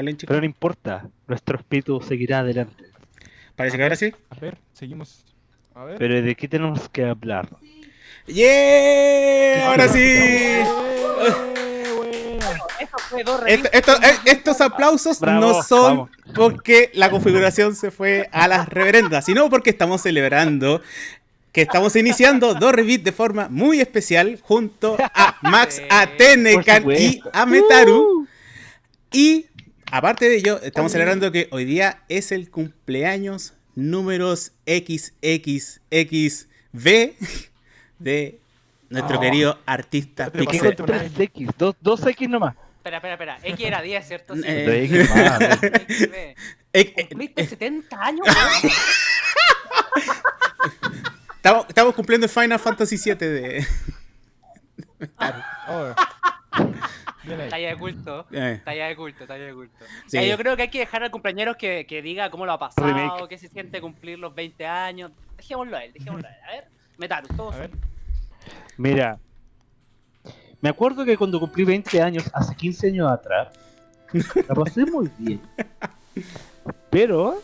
hablen chicos. Pero no importa, nuestro espíritu seguirá adelante. Parece que ahora sí. A ver, seguimos. A ver. Pero ¿de qué tenemos que hablar? ¡Yeah! Ahora sí. ¡Eh, Eso fue dos Esto- revistas. esto- eh, estos aplausos Bravo, no son vamos. porque la configuración se fue a las reverendas, sino porque estamos celebrando que estamos iniciando dos Revit de forma muy especial junto a Max, a Tenecan y a Metaru. Y aparte de ello, estamos celebrando que hoy día es el cumpleaños números XXXV de nuestro Oh. querido artista ¿Qué ¿Qué Pixel. con 3X? Dos, dos X nomás. Espera, espera, espera. X era 10, ¿cierto? Sí. Eh, X más. Eh, eh, Cumpliste 70 años, weón. Estamos, estamos cumpliendo el Final Fantasy VII de. Oh. Talla de culto. Eh, Talla de culto, talla de culto. Sí. Yo creo que hay que dejar al compañero que, que diga cómo lo ha pasado, Remake. qué se siente cumplir los 20 años. Dejémoslo a él, dejémoslo a él. A ver, Metaru, todos. Mira, me acuerdo que cuando cumplí 20 años, hace 15 años atrás, la pasé muy bien. Pero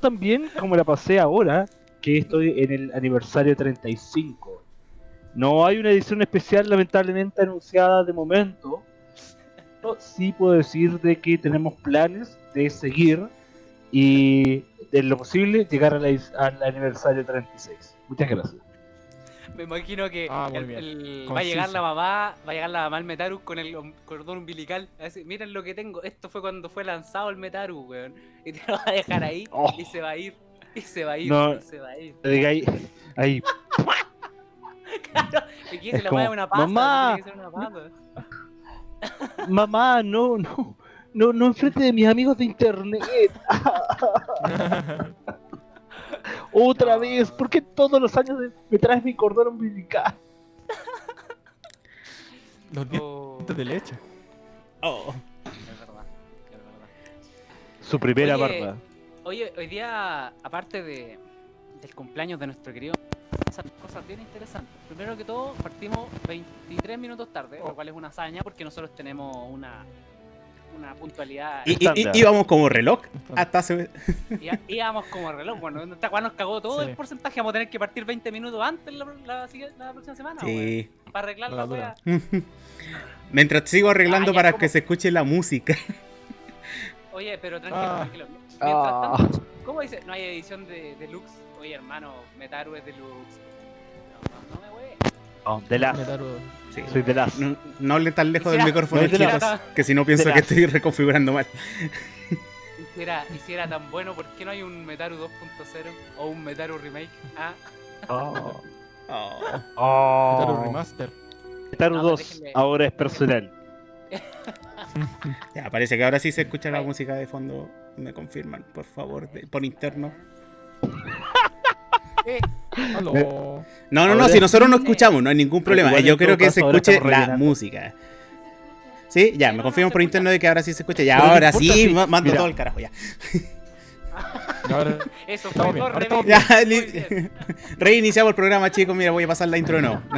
también como la pasé ahora, que estoy en el aniversario 35. No hay una edición especial lamentablemente anunciada de momento. Sí puedo decir de que tenemos planes de seguir y de lo posible llegar a la- al aniversario 36. Muchas gracias. Me imagino que Ah, el- el- va a llegar la mamá, va a llegar la mamá al Metaru con el cordón umbilical. A decir, miren lo que tengo, esto fue cuando fue lanzado el Metaru, weón. Y te lo va a dejar ahí Oh. y se va a ir. Y se va a ir, No. y se va a ir. Diga ahí, ahí Claro, Es se pone como, una pasta, "Mamá". tiene que ser una pasta. Mamá, no, no, no, no enfrente de mis amigos de internet. Otra No. vez, ¿por qué todos los años me traes mi cordón umbilical? Los dientes Oh, de leche. oh. es verdad, es verdad. Su primera Oye, barba. Oye, hoy día, aparte de, del cumpleaños de nuestro querido, pasan cosas bien interesantes. Primero que todo, partimos 23 minutos tarde, Oh. lo cual es una hazaña porque nosotros tenemos una, una puntualidad. Y, y- íbamos como reloj hasta hace. y- íbamos como reloj. Bueno, esta weá nos cagó todo Sí. el porcentaje. Vamos a tener que partir 20 minutos antes la, la, sigue- la próxima semana, Sí. para arreglar La weá. Mientras sigo arreglando Ah, ya, para que se escuche la música. Oye, pero tranquilo, Ah. tranquilo. Mientras Ah. tanto, ¿cómo dice? No hay edición de deluxe. Oye, hermano, Metaru es deluxe. No, no, no me. Oh, de las. Metaru. Sí. Soy de las. No, no hable tan lejos del micrófono, chicos, que si no pienso que estoy reconfigurando mal. Hiciera, hiciera tan bueno, ¿por qué no hay un Metaru 2.0 o un Metaru Remake? Ah, Oh. Oh. Oh. Metaru Remaster. Metaru No, 2 déjenme- ahora es personal. Ya, parece que ahora sí se escucha la música de fondo. Me confirman, por favor, de- por interno. No, no, no, si nosotros no escuchamos, no hay ningún problema. Yo creo todo que se escuche la música. Sí, ya, me no, por se interno de que ahora sí se escucha. Ya, ahora sí, mando mira. todo el carajo ya. Eso fue remakes. Ya, reiniciamos el programa, chicos. Mira, voy a pasar la intro de nuevo.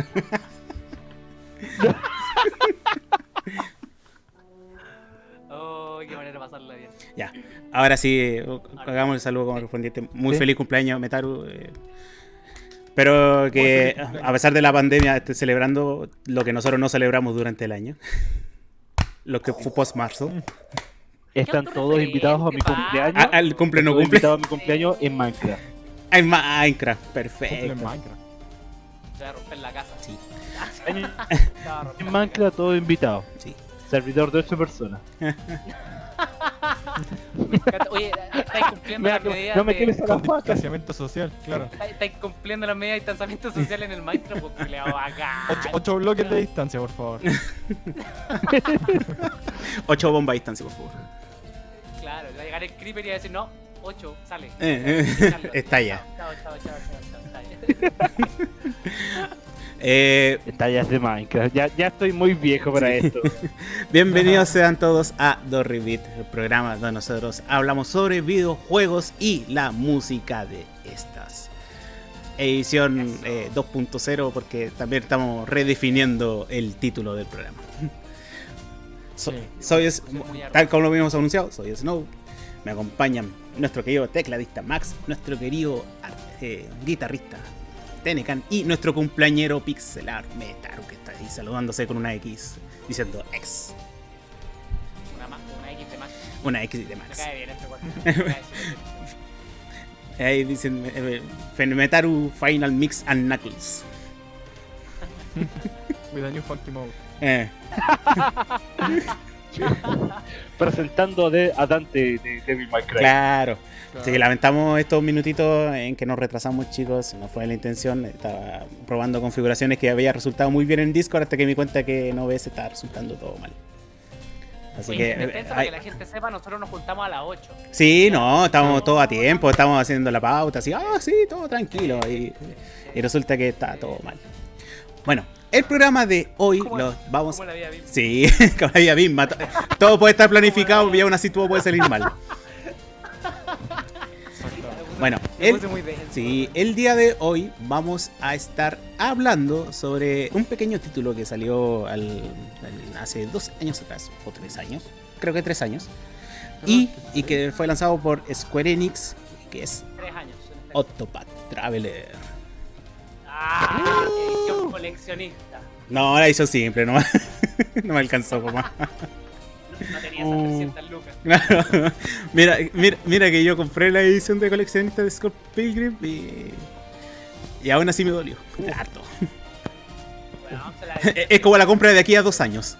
Oh, qué manera de pasarla. Ya, ahora sí, eh, hagamos el saludo como correspondiente. Muy Sí. feliz cumpleaños, Metaru. eh. Pero que, a pesar de la pandemia, esté celebrando lo que nosotros no celebramos durante el año. Lo que fue post-marzo. Están todos invitados a mi cumpleaños. Ah, Al cumple no cumple. invitados a mi cumpleaños en Minecraft. En Minecraft, perfecto. en Minecraft. Se va a romper la casa. Sí. En, Minecraft todos invitados. Sí. Servidor de 8 personas. Oye, estáis cumpliendo Mira, las no, medidas no me de- quieres a la Con distanciamiento social, claro. estáis- cumpliendo las medidas de distanciamiento social en el Minecraft, pues culeado acá. Ocho, ocho bloques de distancia, por favor. Ocho bombas a distancia, por favor. Claro, va a llegar el creeper y va a decir, no, 8, sale. Eh, eh, está ya. Chao, chao, chao, chao, chao, chao. Eh, Detalles de Minecraft. Ya, ya estoy muy viejo para esto. bienvenidos sean todos a Dorribit, el programa donde nosotros hablamos sobre videojuegos y la música de estas. Edición Eso. eh, 2.0 porque también estamos redefiniendo el título del programa. So- Sí. soy es- tal como lo habíamos anunciado, soy Snow. Me acompañan nuestro querido tecladista Max, nuestro querido eh, guitarrista Tenecan y nuestro cumpleañero Pixelar Metaru que está ahí saludándose con una X diciendo X, Una, ma- una X de más. una X de Me Max. cae bien este weón. Me bien. Ahí dicen eh, eh, Metaru Final Mix and Knuckles. With a new funky mode. Eh, Presentando de, a Dante de Devil May Cry. claro. Claro. Así que lamentamos estos minutitos en que nos retrasamos, chicos. No fue la intención. Estaba probando configuraciones que había resultado muy bien en Discord hasta que me di cuenta que en OBS estaba resultando todo mal. Así que. en eh, para que la gente sepa, nosotros nos juntamos a las 8. sí, no, estamos todos a tiempo, estamos haciendo la pauta, así, ah, sí, todo tranquilo. Y, y resulta que está todo mal. Bueno, el programa de hoy ¿Cómo- lo vamos. Como la vida misma. Sí, como la vida misma. to- Todo puede estar planificado y aún así todo puede salir mal. Bueno, el. Sí, el día de hoy vamos a estar hablando sobre un pequeño título que salió al- al- hace dos años atrás, o tres años, creo que tres años, y, y que fue lanzado por Square Enix, que es Tres años. Octopath Traveler. Ah, edición coleccionista. No, la hizo simple, no, no me alcanzó más. No, tenía esas Oh. 300 lucas. Claro. mira, mira, mira que yo compré la edición de coleccionista de Scott Pilgrim y, y aún así me dolió. Harto. Bueno, se la- Es como la compra de aquí a dos años.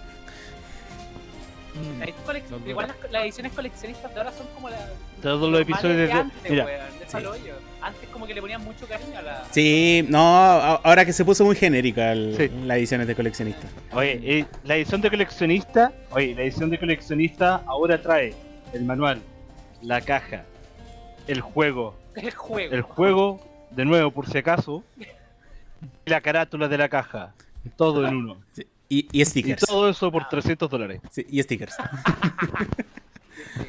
la no. Igual las, las ediciones coleccionistas de ahora son como las. Todos los episodios de de. antes, Mira, weón, de palo hoyo. Antes como que le ponían mucho cariño a la. Sí, no, ahora que se puso muy genérica el- Sí. la ediciones de coleccionista. oye, eh, la edición de coleccionista. Oye, la edición de coleccionista ahora trae el manual, la caja, el juego, El juego. el juego, de nuevo por si acaso, y la carátula de la caja. Todo en uno. Sí, Y, y Y stickers. todo eso por 300 dólares. Sí, y stickers.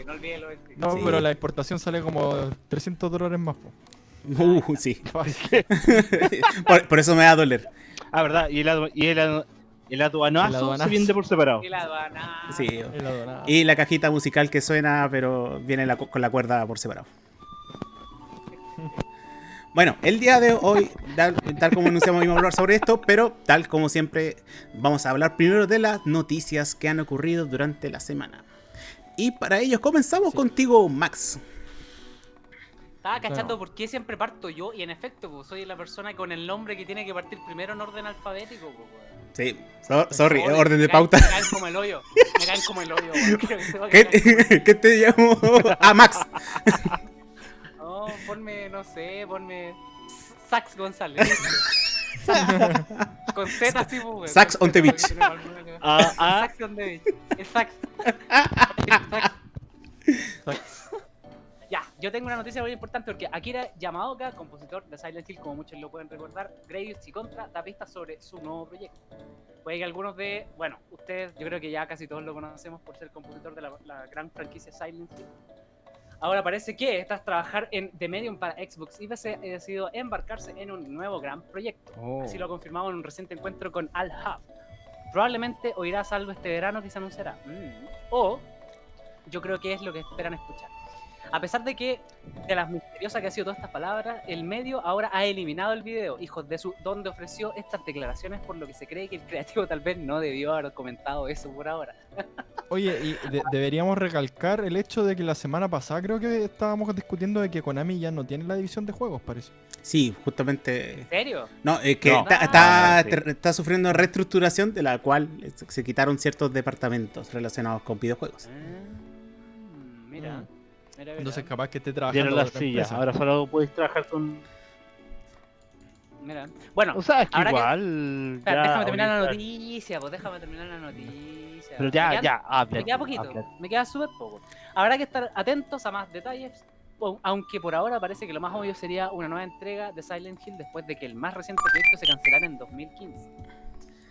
No los stickers. No, pero la importación sale como 300 dólares más. po. Uh, sí. Por, por eso me va a doler. Ah, ¿verdad? Y el, adu- y el, adu- el aduanazo, El aduanazo. se vende por separado. Y la aduana. Sí. El. Y la cajita musical que suena, pero viene la con la cuerda por separado. Bueno, el día de hoy, tal, tal como anunciamos, íbamos a hablar sobre esto, pero tal como siempre, vamos a hablar primero de las noticias que han ocurrido durante la semana. Y para ello comenzamos Sí. contigo, Max. Estaba cachando Claro. por qué siempre parto yo y en efecto, pues, soy la persona con el nombre que tiene que partir primero en orden alfabético. Pues. Sí, so- sorry, Joder, orden de me caen- pauta. Me caen como el hoyo. Me caen como el hoyo. que ¿Qué, caer ¿Qué te llamo? Ah, Max. No, ponme, no sé, ponme Sax González. Sax. Con Z, sí, pues, weón. Sax on the beach. Ah, ah, Sax on the beach. Sax. Sax. Yo tengo una noticia muy importante porque Akira Yamaoka, compositor de Silent Hill, como muchos lo pueden recordar, Gradius y Contra, da pistas sobre su nuevo proyecto. Puede que algunos de, bueno, ustedes, yo creo que ya casi todos lo conocemos por ser compositor de la, la gran franquicia Silent Hill. Ahora parece que tras trabajar en The Medium para Xbox y PC, ha decidido embarcarse en un nuevo gran proyecto. Oh. Así lo ha confirmado en un reciente encuentro con Al Hub. Probablemente oirás algo este verano que se anunciará. Mm. O yo creo que es lo que esperan escuchar. A pesar de que, de las misteriosas que ha sido todas estas palabras, el medio ahora ha eliminado el video, hijos de su, donde ofreció estas declaraciones, por lo que se cree que el creativo tal vez no debió haber comentado eso por ahora. Oye, y de- deberíamos recalcar el hecho de que la semana pasada creo que estábamos discutiendo de que Konami ya no tiene la división de juegos, parece. Sí, justamente. ¿En serio? No, es que No. está, Ah, está, sí. está sufriendo reestructuración de la cual se- se quitaron ciertos departamentos relacionados con videojuegos. Mm, mira, Mm. Mira, mira. Entonces capaz que esté trabajando Dieron las sillas. empresa. Ahora solo puedes trabajar con. mira. Bueno, O sea, es que igual. ya, déjame terminar la noticia, pues déjame terminar la noticia. Pero Me ya, quedan- ya, habla. Me queda poquito, habla. me queda súper poco. Habrá que estar atentos a más detalles, o- aunque por ahora parece que lo más obvio sería una nueva entrega de Silent Hill después de que el más reciente proyecto se cancelara en 2015.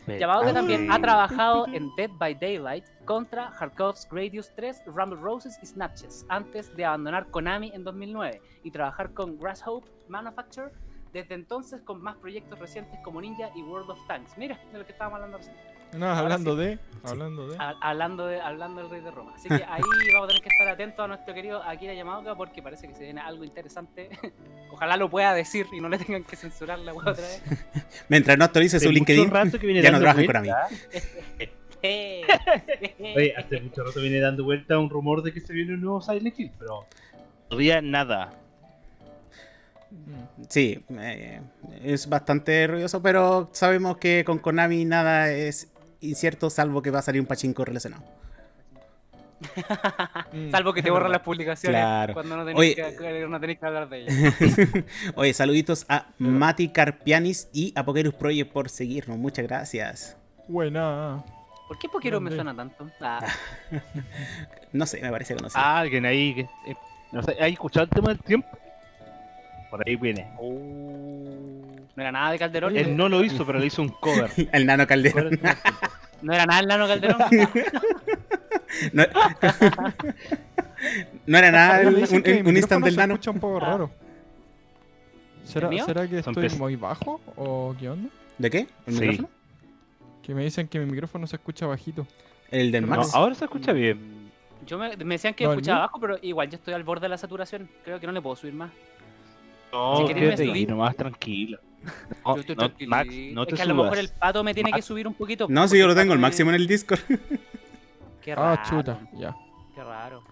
Yamaoka Ah, también ha trabajado en Dead by Daylight contra Harkov's Gradius 3, Rumble Roses y Snatches, antes de abandonar Konami en 2009 y trabajar con Grasshopper Manufacture desde entonces con más proyectos recientes como Ninja y World of Tanks. Mira, de lo que estábamos hablando recién. No, hablando sí. de. Hablando de. Ha- Hablando, de, hablando del rey de Roma. Así que ahí vamos a tener que estar atentos a nuestro querido Akira Yamaoka porque parece que se viene algo interesante. Ojalá lo pueda decir y no le tengan que censurar la web otra vez. Mientras no actualice su LinkedIn, ya no dando trabaja en vuelta. Eh, Oye, hace mucho rato viene dando vuelta un rumor de que se viene un nuevo Silent Hill, pero todavía nada. Mm. sí, eh, es bastante ruidoso, pero sabemos que con Konami nada es incierto salvo que va a salir un pachinko relacionado. Mm. Salvo que te borran las publicaciones Claro. cuando no Oye, tenés, que, no tenés que hablar de ellas. Oye, saluditos a Mati Carpianis y a Pokerus Project por seguirnos. Muchas gracias. Buena. ¿Por qué Pokero me suena tanto? Ah, No sé, me parece conocido. Ah, alguien ahí que. eh, no sé, ¿hay escuchado el tema del tiempo? Por ahí viene. No era nada de Calderón. Él no lo hizo, pero le hizo un cover. El nano Calderón. No era nada el nano Calderón. No, no era nada Oye, un, micrófono instant del se nano. escucha un poco raro. ¿Será? ¿Será que estoy muy bajo o qué onda? ¿De qué? ¿El Sí. micrófono? Que me dicen que mi micrófono se escucha bajito. El del No, No, Max. ahora se escucha bien. Yo me, me decían que No, ¿el escuchaba abajo, pero igual yo estoy al borde de la saturación. Creo que no le puedo subir más. No, Si quédate ahí nomás tranquilo. No, Yo estoy no, tranquilo. Max, no es te que a lo mejor el pato me tiene que Max. subir un poquito. No, si yo lo tengo el máximo en el Discord. Qué raro. Ah, chuta, ya. Qué raro.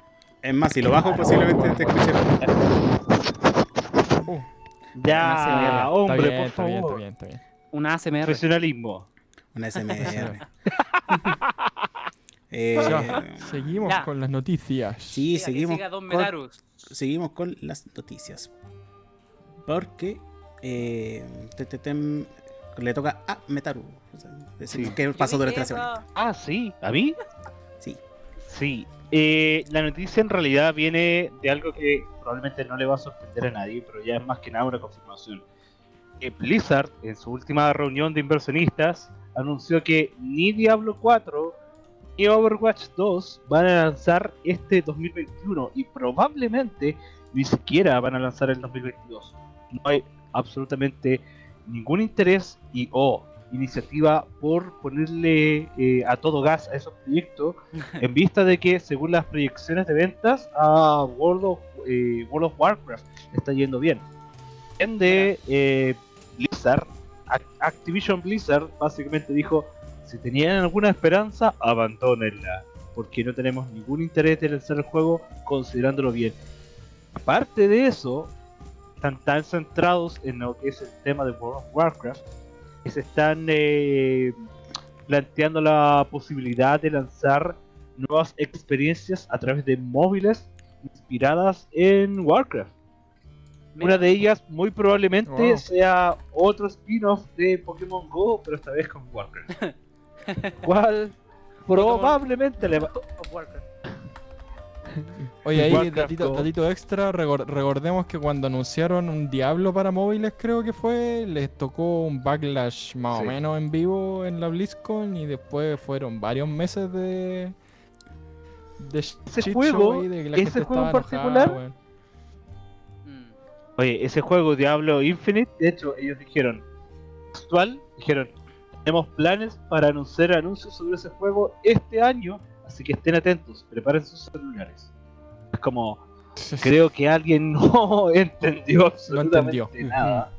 Es más, si lo bajo posiblemente te escuche. Uh, Ya, hombre, está bien, por está bien, está favor. bien, está bien. Una ASMR. Profesionalismo. Una SMR. Eh, Ya, seguimos Ya. con las noticias. sí, que seguimos con, seguimos con las noticias. Porque eh, te- te- tem- le toca a Metaru. O sea, decimos Sí. ¿Qué Yo pasó durante la semana? Ah, sí, ¿a mí? Sí. Sí. Eh, la noticia en realidad viene de algo que probablemente no le va a sorprender a nadie, pero ya es más que nada una confirmación. Que Blizzard, en su última reunión de inversionistas, anunció que ni Diablo 4 ni Overwatch 2 van a lanzar este 2021 y probablemente ni siquiera van a lanzar el 2022. No hay absolutamente ningún interés y o iniciativa por ponerle eh, a todo gas a esos proyectos en vista de que según las proyecciones de ventas a World of, eh, World of Warcraft está yendo bien. En de eh, Blizzard, Ac- Activision Blizzard básicamente dijo si tenían alguna esperanza abandónenla porque no tenemos ningún interés de lanzar el juego considerándolo bien. Aparte de eso, están tan centrados en lo que es el tema de World of Warcraft que se están eh, planteando la posibilidad de lanzar nuevas experiencias a través de móviles inspiradas en Warcraft. Una de ellas muy probablemente Wow. sea otro spin-off de Pokémon Go, pero esta vez con Warcraft. ¿Cuál? Probablemente le va... Warcraft. Oye, ahí, datito, extra, recor- recordemos que cuando anunciaron un Diablo para móviles, creo que fue, les tocó un backlash más Sí. o menos en vivo en la BlizzCon y después fueron varios meses de... de Ese juego- de que la ese gente juego en enojada, particular. Mm. Oye, ese juego Diablo Infinite, de hecho, ellos dijeron, actual, dijeron, tenemos planes para anunciar anuncios sobre ese juego este año, así que estén atentos, preparen sus celulares. Es como, creo que alguien no entendió absolutamente entendió. nada.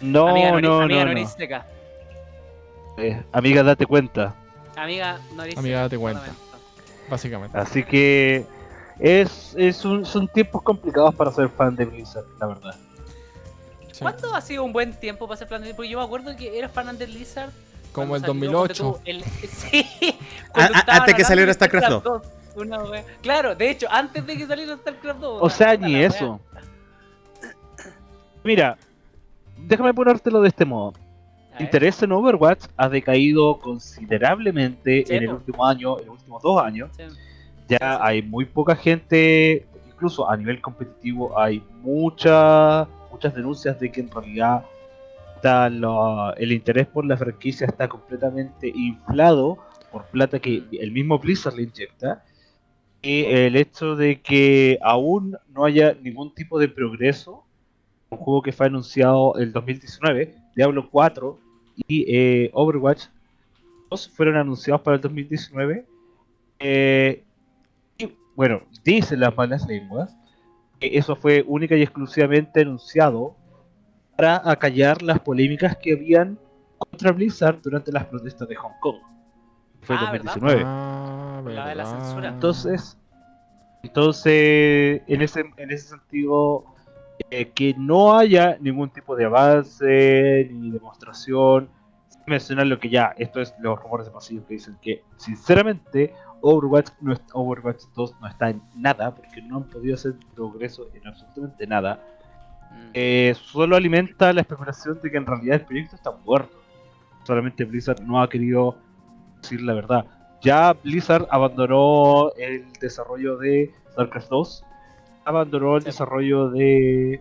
No, amiga, no, no, amiga no. Eh, amiga, date cuenta. Amiga Noristeca. Amiga, date cuenta. Básicamente. Así que es, es un- son tiempos complicados para ser fan de Blizzard, la verdad. Sí. ¿Cuándo ha sido un buen tiempo para ser fan de Porque yo me acuerdo que era fan de Blizzard. Como el salió, ponte 2008. tú, el- sí. Ah, ah, antes que saliera StarCraft 2. Una wea. Claro, de hecho, antes de que saliera StarCraft 2. O sea, ni wea. eso. Mira, déjame ponértelo de este modo. El interés en Overwatch ha decaído considerablemente Sí, en el último año, en los últimos dos años. Sí. Ya hay muy poca gente, incluso a nivel competitivo, hay mucha, muchas denuncias de que en realidad está la- el interés por la franquicia está completamente inflado por plata que el mismo Blizzard le inyecta. Y el hecho de que aún no haya ningún tipo de progreso un juego que fue anunciado el 2019, Diablo 4 y eh, Overwatch 2 fueron anunciados para el 2019. Eh, y bueno, dicen las malas lenguas que eso fue única y exclusivamente anunciado para acallar las polémicas que habían contra Blizzard durante las protestas de Hong Kong. Fue Ah, ¿verdad? 2019. Ah, La de la censura. Entonces, entonces en ese en ese sentido eh, que no haya ningún tipo de avance ni demostración. sin Mencionar lo que ya, esto es los rumores de pasillo que dicen que sinceramente Overwatch, no es- Overwatch 2 no está en nada porque no han podido hacer progreso en absolutamente nada. Mm. Eh, solo alimenta la especulación de que en realidad el proyecto está muerto. Solamente Blizzard no ha querido decir la verdad. Ya Blizzard abandonó el desarrollo de StarCraft 2, abandonó el Sí. desarrollo de,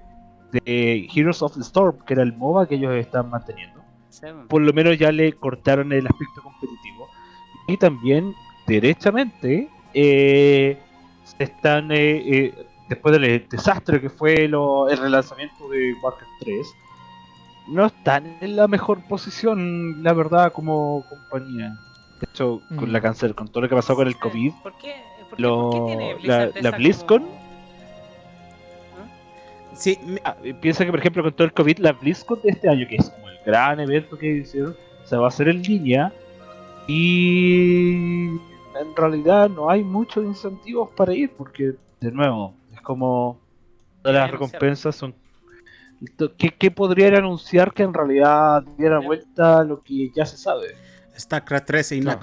de Heroes of the Storm, que era el MOBA que ellos están manteniendo. Sí, Por lo menos ya le cortaron el aspecto competitivo. Y también, derechamente, eh, se están, eh, eh, después del desastre que fue lo- el relanzamiento de Warcraft 3, no están en la mejor posición, la verdad, como compañía. De hecho, con Mm. la cáncer, con todo lo que pasó con el. COVID, ¿Por qué, por qué, Lo- por qué tiene la- Blizzard la BlizzCon como- Sí, me- Ah, eh, piensa que, por ejemplo, con todo el COVID, la BlizzCon de este año, que es como el gran evento que hicieron, se va a hacer en línea. Y en realidad no hay muchos incentivos para ir, porque, de nuevo, como las recompensas son. ¿Qué, qué podrían anunciar que en realidad diera vuelta lo que ya se sabe? StarCraft 13 y Claro.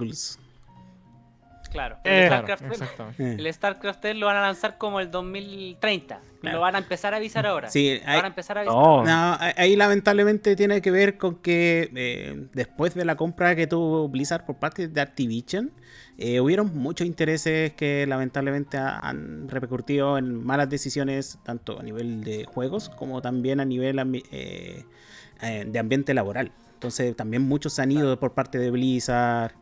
Claro, Eh, el, Claro, StarCraft, exactamente. El StarCraft 3 lo van a lanzar como el 2030. Claro. Lo van a empezar a avisar ahora. Sí, Lo van a empezar a avisar. No, No, ahí lamentablemente tiene que ver con que eh, después de la compra que tuvo Blizzard por parte de Activision, eh, hubieron muchos intereses que lamentablemente ha- han repercutido en malas decisiones, tanto a nivel de juegos como también a nivel eh, de ambiente laboral. Entonces también muchos se han ido por parte de Blizzard.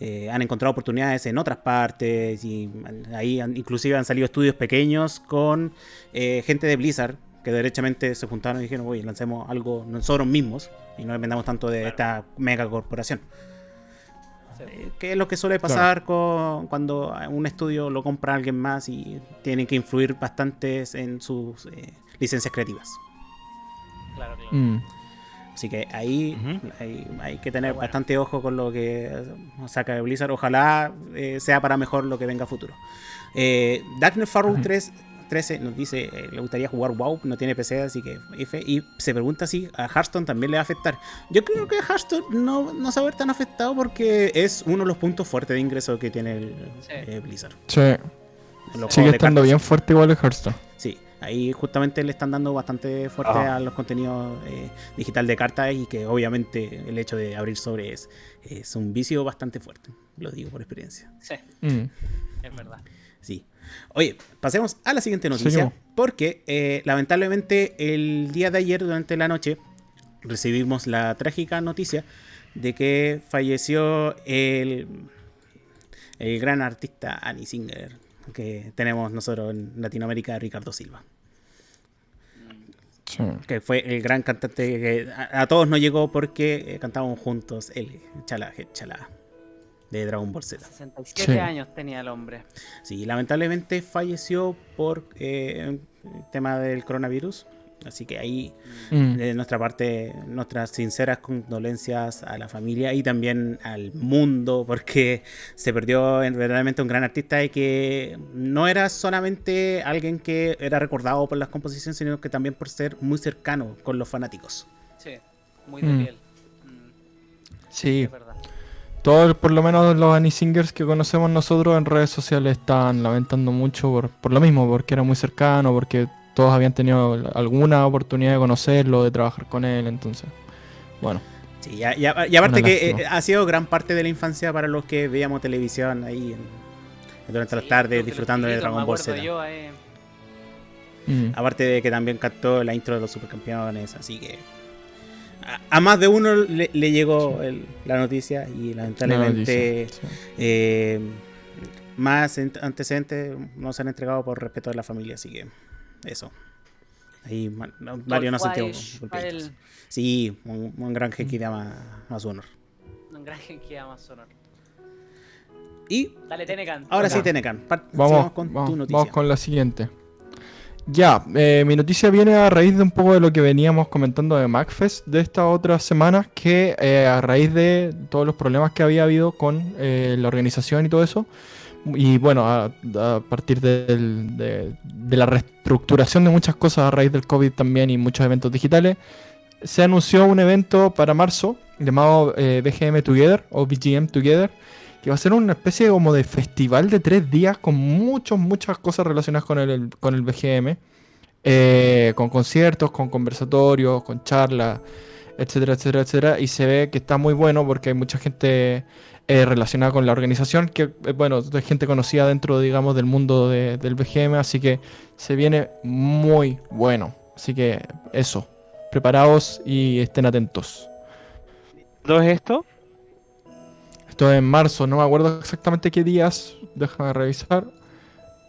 Eh, han encontrado oportunidades en otras partes y ahí han- inclusive han salido estudios pequeños con eh, gente de Blizzard que derechamente se juntaron y dijeron, oye, lancemos algo nosotros mismos y no dependamos tanto de esta mega corporación. Sí. Eh, que es lo que suele pasar con, cuando un estudio lo compra alguien más y tienen que influir bastante en sus eh, licencias creativas. Claro, claro. Mm. Así que ahí hay, hay que tener bueno. bastante ojo con lo que saca de Blizzard. Ojalá eh, sea para mejor lo que venga a futuro. Eh, Darknet Farrow Ujú. 3, 13 nos dice eh, le gustaría jugar WoW, no tiene PC, así que F. Y se pregunta si a Hearthstone también le va a afectar. Yo creo que a Hearthstone no, no se va a ver tan afectado porque es uno de los puntos fuertes de ingreso que tiene el, Sí. eh, Blizzard. Sí, sigue estando cartas. bien fuerte igual el Hearthstone. Ahí justamente le están dando bastante fuerte Ah. a los contenidos eh, digital de cartas y que obviamente el hecho de abrir sobre es, es un vicio bastante fuerte. Lo digo por experiencia. Sí, Mm. es verdad. Sí. Oye, pasemos a la siguiente noticia. Seguimos. Porque eh, lamentablemente el día de ayer durante la noche recibimos la trágica noticia de que falleció el, el gran artista Annie Singer que tenemos nosotros en Latinoamérica, Ricardo Silva. Sí. que fue el gran cantante que a, a todos nos llegó porque eh, cantábamos juntos el Chala Chala de Dragon Ball Z. 67 Sí. años tenía el hombre. Sí, lamentablemente falleció por eh, el tema del coronavirus. Así que ahí, Mm. de nuestra parte, nuestras sinceras condolencias a la familia y también al mundo, porque se perdió en- verdaderamente un gran artista y que no era solamente alguien que era recordado por las composiciones, sino que también por ser muy cercano con los fanáticos. Sí, muy de Mm. piel. Mm, Sí, es verdad. todos, por lo menos los Annie Singers que conocemos nosotros en redes sociales están lamentando mucho por, por lo mismo, porque era muy cercano, porque todos habían tenido alguna oportunidad de conocerlo, de trabajar con él, entonces, bueno. Sí, ya- ya- y aparte que eh, ha sido gran parte de la infancia para los que veíamos televisión ahí en- durante las tardes disfrutando de Dragon Ball Z. yo, eh, Mm. Aparte de que también cantó la intro de los supercampeones, así que a, a más de uno le, le llegó el- la noticia y La lamentablemente noticia, eh, más ent- antecedentes no se han entregado por respeto de la familia, así que eso. Ahí ma- no- Golfwise, golpeados. el- Sí, un, un gran que a, a su honor. Un gran que ama sonor. Y Dale, Tenecan. ahora sí, Tenecan, Vamos, con vamos, tu noticia. vamos con la siguiente. Ya, eh, mi noticia viene a raíz de un poco de lo que veníamos comentando de MacFest de estas otras semanas, que eh, a raíz de todos los problemas que había habido con eh, la organización y todo eso, y bueno, a, partir del- de, de la reestructuración de muchas cosas a raíz del COVID también y muchos eventos digitales, se anunció un evento para marzo llamado eh, BGM Together o BGM Together, que va a ser una especie como de festival de tres días con muchas, muchas cosas relacionadas con el, con el BGM, eh, con conciertos, con conversatorios, con charlas, etcétera, etcétera, etcétera. Y se ve que está muy bueno porque hay mucha gente eh, relacionada con la organización, que, eh, bueno, gente conocida dentro, digamos, del mundo de- del BGM, así que se viene muy bueno. Así que eso, preparaos y estén atentos. ¿Todo es esto? Esto es en marzo, no me acuerdo exactamente qué días, déjame revisar.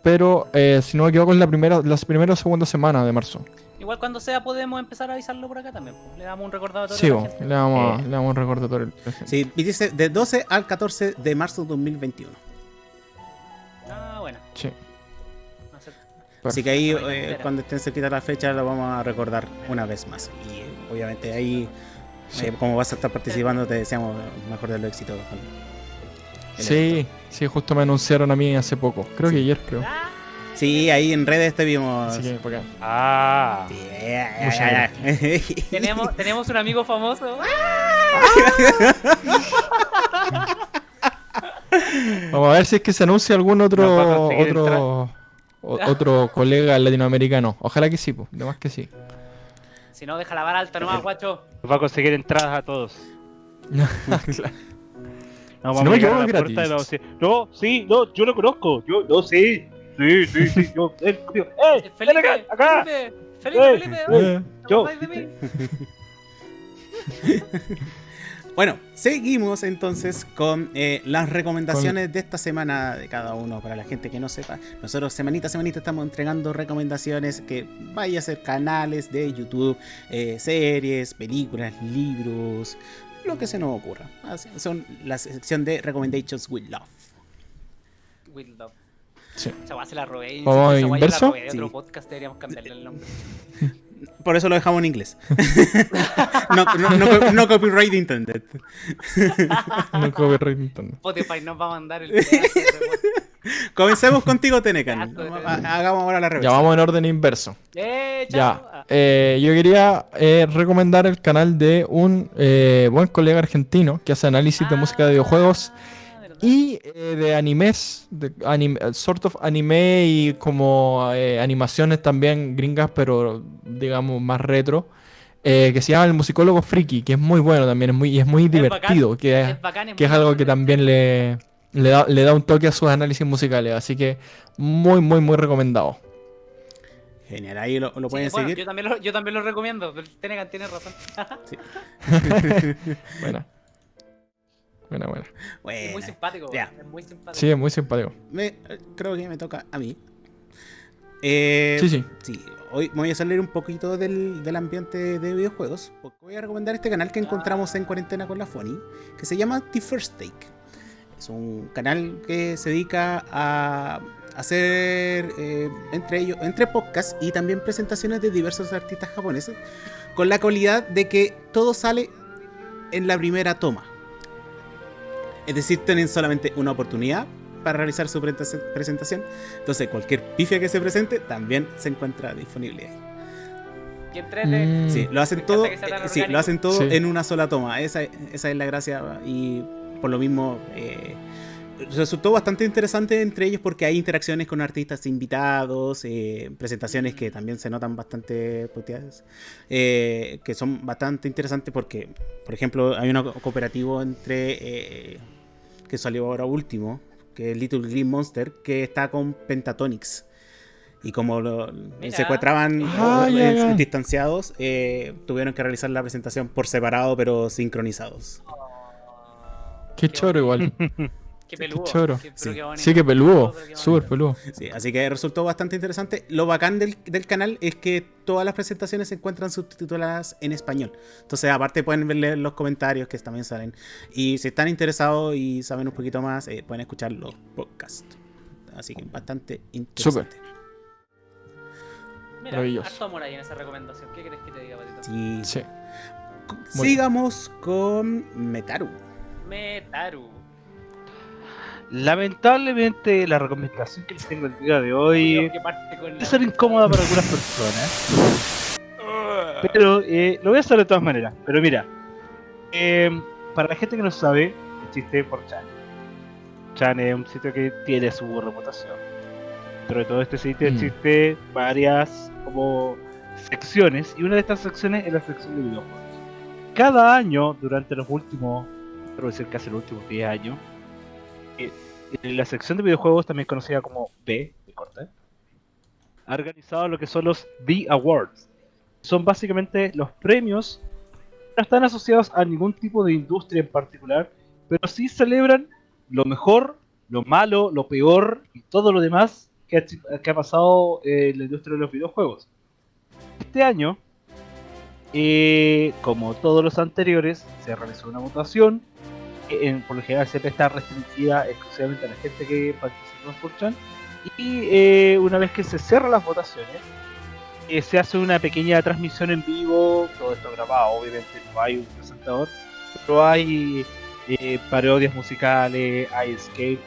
Pero eh, si no me equivoco es la primera, la primera o segunda semana de marzo. Igual cuando sea podemos empezar a avisarlo por acá también. pues. Le damos un recordatorio Sí, a la gente. le damos, Eh. le damos un recordatorio. Sí, y dice de 12 al 14 de marzo de 2021. Ah, bueno. Sí. Así que ahí, eh, cuando estén cerquita la fecha, lo vamos a recordar una vez más. Y eh, obviamente ahí, Sí. eh, como vas a estar participando, te deseamos el mejor de los éxitos. con el Sí, evento. sí, justo me anunciaron a mí hace poco. Creo que ayer, creo. Ah, Sí, ahí en redes te vimos. Así que por acá. Ah. Sí, ya, ya, Muchas ya, ya. tenemos, tenemos un amigo famoso. Vamos a ver si es que se anuncia algún otro otro o- otro colega latinoamericano. Ojalá que sí, pues. De más que sí. Si no, deja la vara alta nomás, guacho. Nos va a conseguir entradas a todos. No, vamos Si no a me equivoco, la es puerta de la gratis. No, sí, no, yo lo conozco. Yo, no, sí. Sí, sí, sí. Yo, él, yo, ¡Eh! ven Felipe, acá, acá! Felipe, Felipe, Eh, Felipe. Eh, ¿te yo. acordáis de mí? Bueno, seguimos entonces con eh, las recomendaciones de esta semana de cada uno. Para la gente que no sepa, nosotros semanita a semanita estamos entregando recomendaciones que vaya a ser canales de YouTube, eh, series, películas, libros, lo que se nos ocurra. Así- Son la sección de Recommendations with Love. With love. Sí. Esa guay se la robé. ¿Vamos esa guay yo inverso? La robé de otro Sí. podcast, deberíamos cambiarle el nombre. Por eso lo dejamos en inglés. no, no- no no copyright intended. No copyright Nintendo. Spotify nos va a mandar el. Comencemos contigo, Tenecan. Hagamos ahora la Ya reversa. vamos en orden inverso. ¡Eh! Ya, Ah, eh, yo quería eh, recomendar el canal de un eh, buen colega argentino que hace análisis de música de videojuegos ah. Y eh, de animes, de anim- sort of anime y como eh, animaciones también gringas, pero digamos más retro, eh, que se llama El Musicólogo Friki, que es muy bueno también, es muy, y es muy divertido, bacán, que es, Es bacán, es que es algo que también le, le, da, le da un toque a sus análisis musicales, así que muy, muy, muy recomendado. Genial, ahí lo, lo Sí, pueden bueno, seguir. yo, también lo, yo también lo recomiendo. Tenegan tiene razón. Buena. Buena, buena. Es muy simpático. Ya. Es muy simpático. Sí, es muy simpático. Me- creo que me toca a mí. Eh, Sí, sí. sí, hoy me voy a salir un poquito del, del ambiente de videojuegos. Porque voy a recomendar este canal que encontramos en cuarentena con la Fony, que se llama The First Take. Es un canal que se dedica a hacer eh, entre ellos, entre podcasts y también presentaciones de diversos artistas japoneses, con la cualidad de que todo sale en la primera toma. Es decir, tienen solamente una oportunidad para realizar su presenta- presentación. Entonces, cualquier pifia que se presente también se encuentra disponible ahí. Mm. Sí, lo hacen todo, eh, sí, lo hacen todo Sí. en una sola toma. Esa, esa es la gracia y por lo mismo eh, resultó bastante interesante entre ellos porque hay interacciones con artistas invitados, eh, presentaciones que también se notan bastante puteadas, eh, que son bastante interesantes porque, por ejemplo, hay un cooperativo entre eh, que salió ahora último, que es Little Green Monster, que está con Pentatonix. Y como lo, Mira. se encontraban Ah, eh, ya, ya. distanciados, eh, tuvieron que realizar la presentación por separado, pero sincronizados. Qué choro igual. Qué peludo. choro. Qué- pero Sí. qué bonito. Sí, que peludo. Súper peludo. Sí, así que resultó bastante interesante. Lo bacán del, del canal es que todas las presentaciones se encuentran subtituladas en español. Entonces, aparte pueden leer los comentarios que también salen. Y si están interesados y saben un poquito más, eh, pueden escuchar los podcasts. Así que bastante interesante. Mira, Maravilloso. harto amor ahí en esa recomendación. ¿Qué crees que te diga, Patito? Sí. Sí. Sigamos con Metaru. Metaru. Lamentablemente la recomendación que les tengo el día de hoy que puede ser incómoda para algunas personas. Pero eh, lo voy a hacer de todas maneras. Pero mira, eh, para la gente que no sabe, existe 4chan. Chan es un sitio que tiene su reputación. Dentro de todo este sitio Mm. existe varias como secciones y una de estas secciones es la sección de videojuegos. Cada año, durante los últimos, creo decir casi los últimos 10 años, eh, la sección de videojuegos, también conocida como B, de corta, ha organizado lo que son los The Awards. Son básicamente los premios no están asociados a ningún tipo de industria en particular, pero sí celebran lo mejor, lo malo, lo peor y todo lo demás que ha, pasado en la industria de los videojuegos. Este año, eh, como todos los anteriores, se realizó una votación. Por lo general siempre está restringida exclusivamente a la gente que participó en 4chan. Y eh, una vez que se cierran las votaciones, eh, se hace una pequeña transmisión en vivo, todo esto grabado, obviamente no hay un presentador, pero hay eh, parodias musicales, hay sketch,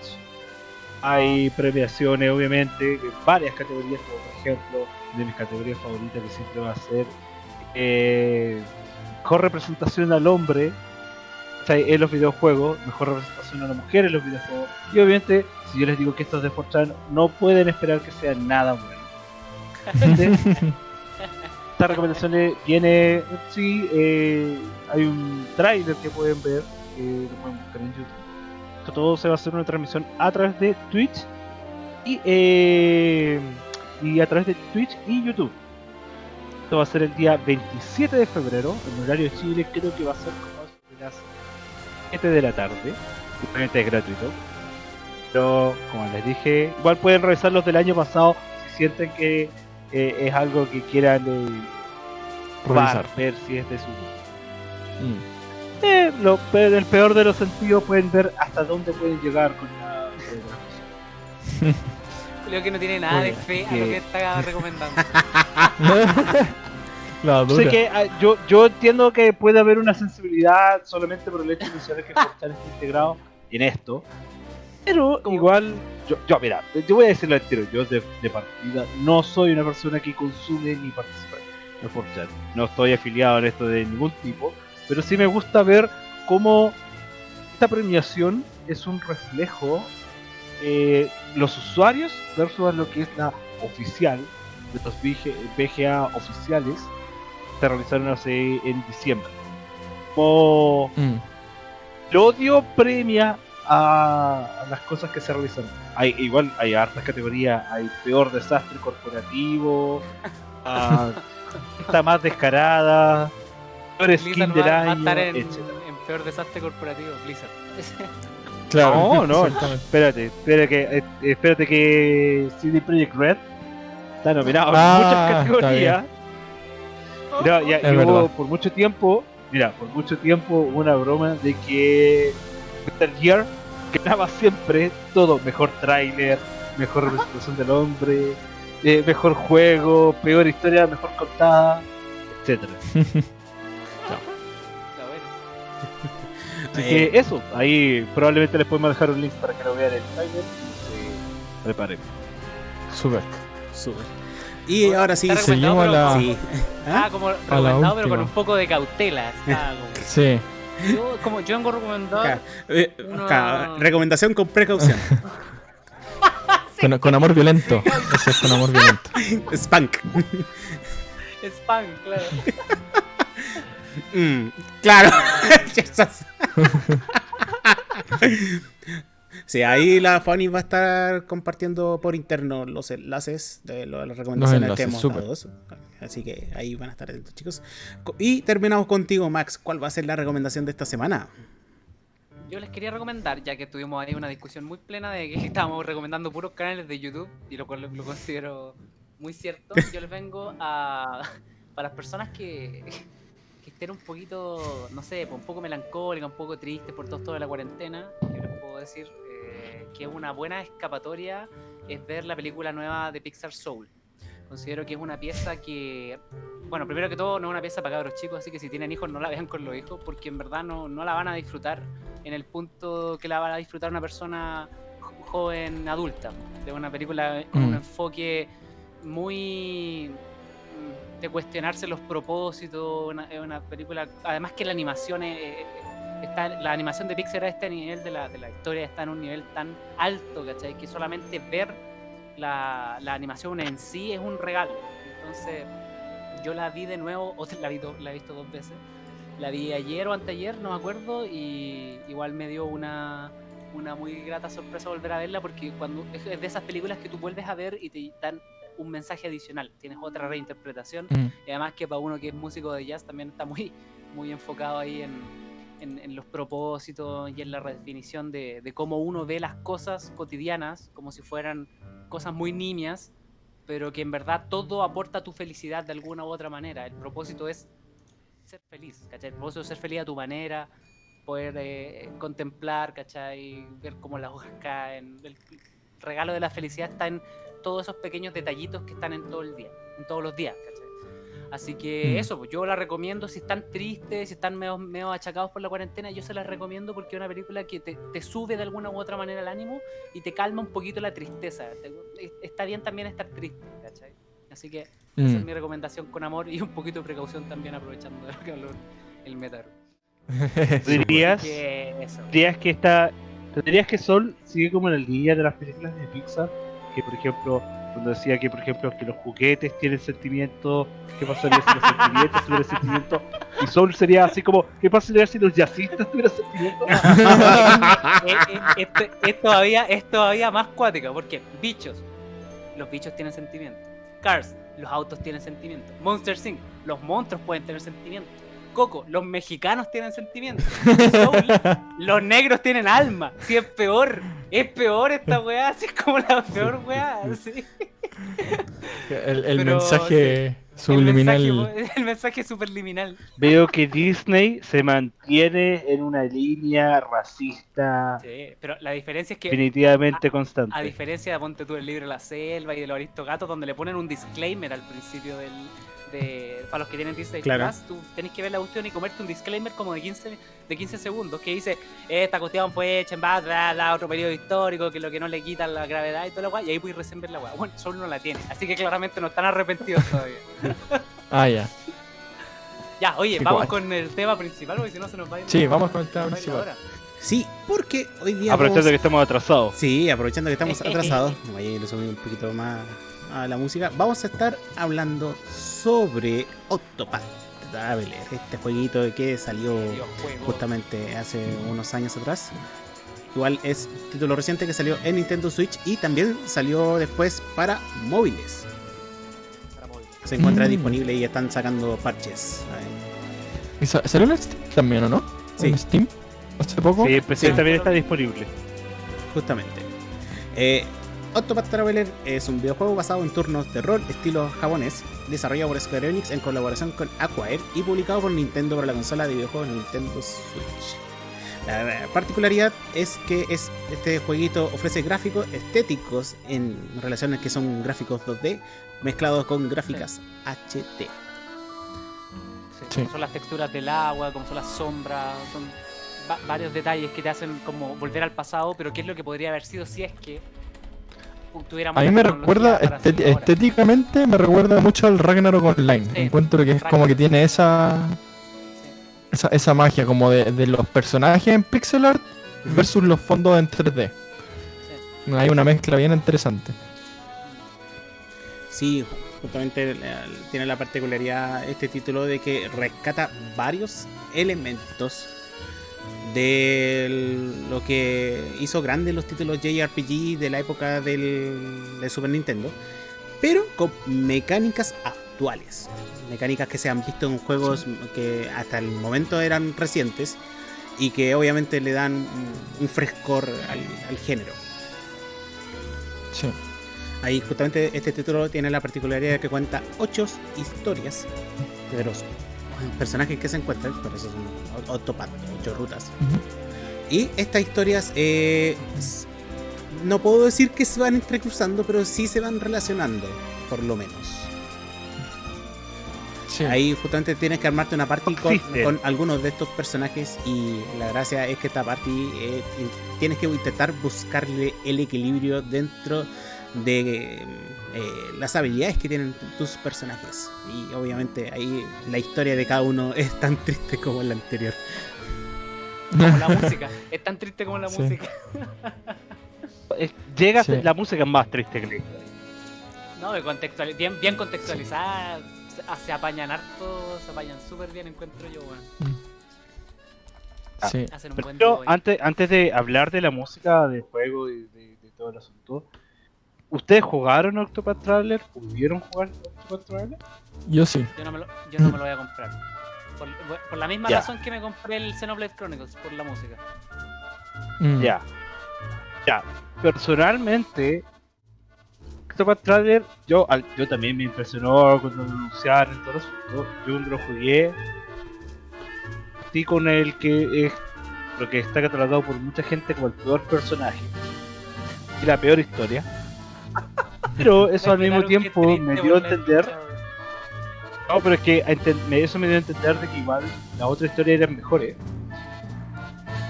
hay premiaciones, obviamente, en varias categorías, como por ejemplo, de mis categorías favoritas que siempre va a ser mejor representación al hombre en los videojuegos, mejor representación a la mujer en los videojuegos. Y obviamente, si yo les digo que estos de 4chan no pueden esperar que sea nada bueno. Entonces, Esta recomendación le viene, sí, eh, hay un trailer que pueden ver, que lo pueden buscar en YouTube. Esto todo se va a hacer una transmisión a través de Twitch y, eh, y a través de Twitch y YouTube. Esto va a ser el día 27 de febrero, en horario de Chile, creo que va a ser como las 7 de la tarde. Simplemente es gratuito. Pero, como les dije, igual pueden revisar los del año pasado si sienten que eh, es algo que quieran eh, probar, Revisar. ver si es de su Mm. eh, lo, en el peor de los sentidos pueden ver hasta dónde pueden llegar con la Creo que no tiene nada de fe a lo que está recomendando. Sé que ah, yo, yo entiendo que puede haber una sensibilidad solamente por el hecho de mencionar que Forchan está integrado en esto. Pero ¿Cómo? igual, yo, yo, mira, yo voy a decirlo al tiro, yo de, de partida no soy una persona que consume ni participa en Forchan. No estoy afiliado en esto de ningún tipo, pero sí me gusta ver cómo esta premiación es un reflejo eh, los usuarios versus lo que es la oficial de los VGA oficiales se realizaron hace en diciembre. Como Mm. el odio premia a, las cosas que se realizan. Hay igual hay hartas categorías, hay peor desastre corporativo, a- está más descarada, peor skin del va, va a año, estar en, en peor desastre corporativo, Blizzard. Claro. No, no, Exactamente. espérate, espérate que, eh, espérate que CD Projekt Red está nominado Ah, en muchas categorías. Mira, ya- Es y hubo verdad. por mucho tiempo, mira, por mucho tiempo hubo una broma de que Metal Gear ganaba siempre todo, mejor tráiler, mejor representación del hombre, eh, mejor juego, peor historia, mejor contada, etcétera. Así Eh, que eso, ahí probablemente les podemos dejar un link para que lo vean en el trailer y se preparen. Súper. Súper. Y ahora sí, Seguimos a la- sí. como- Ah, como recomendado, pero con un poco de cautela. Está como- Sí. yo, como yo vengo recomendado. Acá, eh, recomendación con precaución. Con, con amor violento. Eso es con amor violento. Spank. Spam, claro. Mm, claro. Sí, ahí la Fanny va a estar compartiendo por interno los enlaces de las recomendaciones que enlaces, hemos súper. dado. Así que ahí van a estar atentos, chicos. Co- Y terminamos contigo, Max. ¿Cuál va a ser la recomendación de esta semana? yo les quería recomendar, ya que tuvimos ahí una discusión muy plena de que estábamos recomendando puros canales de YouTube, y lo cual lo, lo considero muy cierto, yo les vengo a. Para las personas que, que estén un poquito, no sé, pues, un poco melancólicas, un poco tristes por todo esto de la cuarentena, yo les puedo decir que una buena escapatoria es ver la película nueva de Pixar Soul. Considero que es una pieza que, bueno, primero que todo, no es una pieza para cabros chicos, así que si tienen hijos, no la vean con los hijos, porque en verdad no, no la van a disfrutar en el punto que la va a disfrutar una persona jo- joven, adulta. De una película con un Mm. enfoque muy mm, de cuestionarse los propósitos. Una, es una película, además que la animación es- está, la animación de Pixar a este nivel de la, de la historia está en un nivel tan alto, ¿cachai? Que solamente ver la, la animación en sí es un regalo. Entonces, yo la vi de nuevo, o la, vi do- la he visto dos veces. La vi ayer o anteayer, no me acuerdo, y igual me dio una, una muy grata sorpresa volver a verla porque cuando es de esas películas que tú vuelves a ver y te dan un mensaje adicional, tienes otra reinterpretación Mm. y además que para uno que es músico de jazz también está muy, muy enfocado ahí en, en- en los propósitos y en la redefinición de, de cómo uno ve las cosas cotidianas como si fueran cosas muy nimias, pero que en verdad todo aporta tu felicidad de alguna u otra manera. El propósito es ser feliz, ¿cachai? El propósito es ser feliz a tu manera, poder eh, contemplar, ¿cachai? Ver cómo las hojas caen. El regalo de la felicidad está en todos esos pequeños detallitos que están en todo el día, en todos los días, ¿cachai? Así que Mm. eso, pues yo la recomiendo si están tristes, si están medio, medio achacados por la cuarentena, yo se las recomiendo porque es una película que te, te sube de alguna u otra manera el ánimo y te calma un poquito la tristeza. Te- es- está bien también estar triste, ¿cachai? Así que esa es Mm. mi recomendación con amor y un poquito de precaución también aprovechando el calor, el Metaro. ¿Dirías, Que eso. dirías que esta. ¿Dirías que Sol sigue como en el día de las películas de Pixar? Que por ejemplo, cuando decía que por ejemplo que los juguetes tienen sentimientos, ¿qué pasaría si los sentimientos tuvieran sentimientos? Y Soul sería así como, ¿qué pasaría si los jazzistas tuvieran sentimientos? Eh, eh, esto, es todavía, es todavía más cuática, porque bichos, los bichos tienen sentimientos. Cars, los autos tienen sentimientos. Monster Inc., los monstruos pueden tener sentimientos. Coco, los mexicanos tienen sentimientos. Soul, los negros tienen alma. Si es peor, es peor esta weá, así es como la peor weá. así. El, el Pero, mensaje subliminal. El mensaje, el mensaje superliminal. Veo que Disney se mantiene en una línea racista Sí, pero la diferencia es que definitivamente A constante. diferencia de Ponte tú el libro La Selva y de los Aristogatos, donde le ponen un disclaimer al principio del. De, para los que tienen Disney Claro. Plus, tú tenés que ver la cuestión y comerte un disclaimer como de 15, de 15 segundos que dice: Esta cuestión fue hecha en base a otro periodo histórico, que lo que no le quita la gravedad y toda la weá, y ahí puedes recién ver la weá. Bueno, solo no la tiene, así que claramente no están arrepentidos todavía. Ah, ya. Ya, oye, Qué vamos guay. con el tema principal, porque si no se nos va a ir. Sí, vamos con el tema principal. hora. Sí, porque hoy día. Aprovechando vamos- que estamos atrasados. Sí, aprovechando que estamos atrasados, voy a ir un poquito más a la música. Vamos a estar hablando sobre Octopath Traveler, este jueguito que salió justamente hace unos años atrás. Igual es título reciente que salió en Nintendo Switch y también salió después para móviles. Se encuentra Mm. disponible y están sacando parches. ¿Y sa- ¿Salió en Steam también o no? Sí. ¿En Steam? ¿Hace poco? Sí, el PC Sí. también está disponible. Justamente. Eh, Octopath Traveler es un videojuego basado en turnos de rol estilo japonés, desarrollado por Square Enix en colaboración con Acquire y publicado por Nintendo para la consola de videojuegos Nintendo Switch. La particularidad es que es, este jueguito ofrece gráficos estéticos en relaciones que son gráficos 2D mezclados con gráficas HD. Sí, Sí. Como son las texturas del agua, como son las sombras, son va- varios detalles que te hacen como volver al pasado, pero qué es lo que podría haber sido si es que tuviéramos A mí me recuerda, estet- estéticamente, me recuerda mucho al Ragnarok Online. Sí, Encuentro que es como que tiene esa, esa, esa magia como de, de los personajes en pixel art versus los fondos en 3D. Hay una mezcla bien interesante. Sí, justamente eh, tiene la particularidad este título de que rescata varios elementos de lo que hizo grandes los títulos JRPG de la época del, de Super Nintendo, pero con mecánicas actuales, mecánicas que se han visto en juegos que hasta el momento eran recientes y que obviamente le dan un, un frescor al, al género. Sí. Ahí justamente este título tiene la particularidad de que cuenta ocho historias de los personajes que se encuentran, por eso son Octopath, ocho rutas. Y estas historias, eh, no puedo decir que se van entrecruzando, pero sí se van relacionando, por lo menos. Sí. Ahí justamente tienes que armarte una party con, algunos de estos personajes y la gracia es que esta party eh, tienes que intentar buscarle el equilibrio dentro de eh, las habilidades que tienen tu- tus personajes. Y obviamente ahí la historia de cada uno es tan triste como la anterior. Como la música. Es tan triste como la Sí. música. Eh, Llega a Sí. ser- la música es más triste que la historia. No, de contextuali- bien, bien contextualizada. Se, ah, se apañan harto, se apañan súper bien, encuentro yo. Sí. Hacen un Pero antes, antes de hablar de la música del juego y de, de todo el asunto, ¿ustedes jugaron Octopath Traveler? ¿Pudieron jugar Octopath Traveler? Yo sí. Yo no me lo, yo no me lo voy a comprar. Por, por la misma razón que me compré el Xenoblade Chronicles, por la música. Mm. Ya. Ya. Personalmente, Octopath Traveler, yo, al- yo también me impresionó cuando lo anunciaron y todo asunto. Yo cuando lo jugué, sí con el que es lo que está catalogado por mucha gente como el peor personaje y la peor historia. Pero eso al mismo tiempo me dio a entender. No, pero es que eso me dio a entender de que igual las otras historias eran mejores.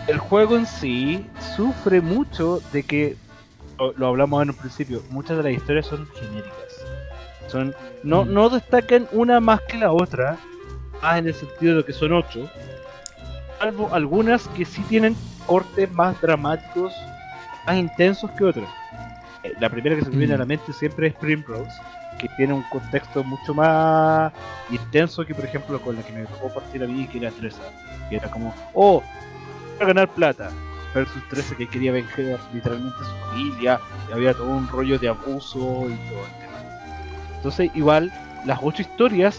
El juego en sí sufre mucho de que, lo, lo hablamos en un principio, muchas de las historias son genéricas. Son, no, Mm. no destacan una más que la otra, más en el sentido de que son ocho, salvo algunas que sí tienen cortes más dramáticos, más intensos que otras. Eh, La primera que se me viene a la Mm. mente siempre es Primrose, que tiene un contexto mucho más intenso que por ejemplo con la que me tocó partir a mí que era 13 que era como oh quiero ganar plata versus 13 que quería vencer literalmente a su familia y había todo un rollo de abuso y todo el tema entonces igual las ocho historias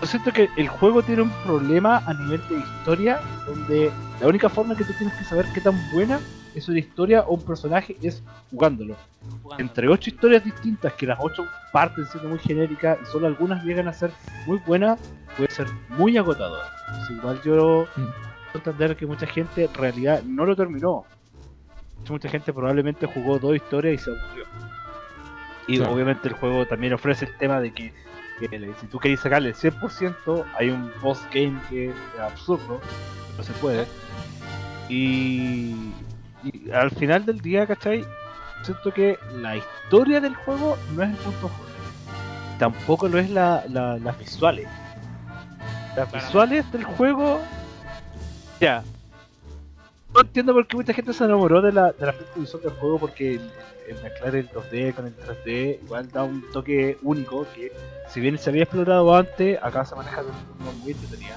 yo siento que el juego tiene un problema a nivel de historia donde la única forma que tú tienes que saber qué tan buena es una historia o un personaje es jugándolo entre ocho historias distintas, que las ocho parten siendo muy genéricas y solo algunas llegan a ser muy buenas, puede ser muy agotador. Entonces, igual yo Mm. entender que mucha gente en realidad no lo terminó. Mucha gente probablemente jugó dos historias y se aburrió. Y Claro. obviamente el juego también ofrece el tema de que, que le- si tú querés sacarle el 100%, hay un post game que es absurdo, no se puede. Y, y al final del día, ¿cachai? Siento que la historia del juego no es el punto fuerte. Tampoco lo es la, la- las visuales. Las Claro. visuales del juego. Ya. No entiendo por qué mucha gente se enamoró de la, de la visual del juego porque el, el mezclar el 2D con el 3D igual da un toque único que si bien se había explorado antes, acá se maneja de una forma muy entretenida.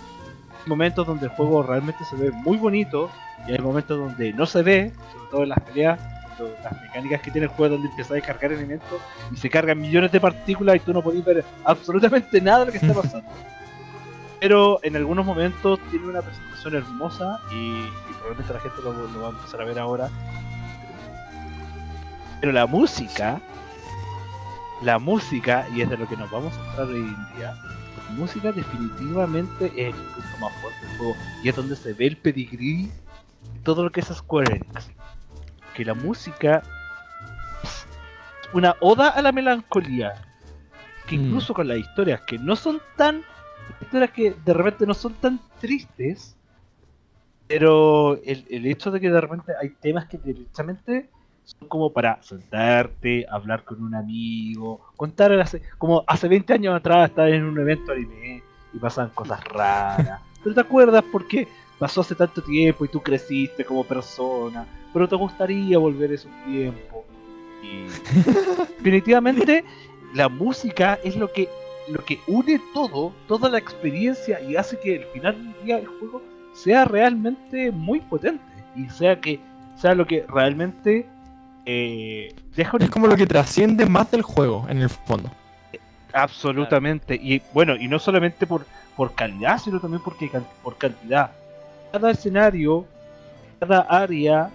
Momentos donde el juego realmente se ve muy bonito y hay momentos donde no se ve, sobre todo en las peleas, las mecánicas que tiene el juego donde empiezas a cargar elementos y se cargan millones de partículas y tú no podés ver absolutamente nada de lo que está pasando. Pero en algunos momentos tiene una presentación hermosa y, y probablemente la gente lo, lo va a empezar a ver ahora. Pero la música, la música, y es de lo que nos vamos a centrar hoy en día, música definitivamente es el punto más fuerte del juego y es donde se ve el pedigrí de todo lo que es Square Enix. Que la música es una oda a la melancolía. Que Mm. incluso con las historias que no son tan. historias que de repente no son tan tristes. Pero el, el hecho de que de repente hay temas que directamente son como para sentarte, hablar con un amigo, contar hace, como hace 20 años atrás estar en un evento anime y pasan cosas raras. Pero te acuerdas porque pasó hace tanto tiempo y tú creciste como persona, pero te gustaría volver esos tiempos. Y definitivamente la música es lo que lo que une todo, toda la experiencia y hace que al final del día el juego sea realmente muy potente y sea que sea lo que realmente eh, deja un Es como lo que trasciende más del juego, en el fondo. Absolutamente. Y bueno, y no solamente por, por calidad, sino también porque por cantidad. cada escenario, cada área,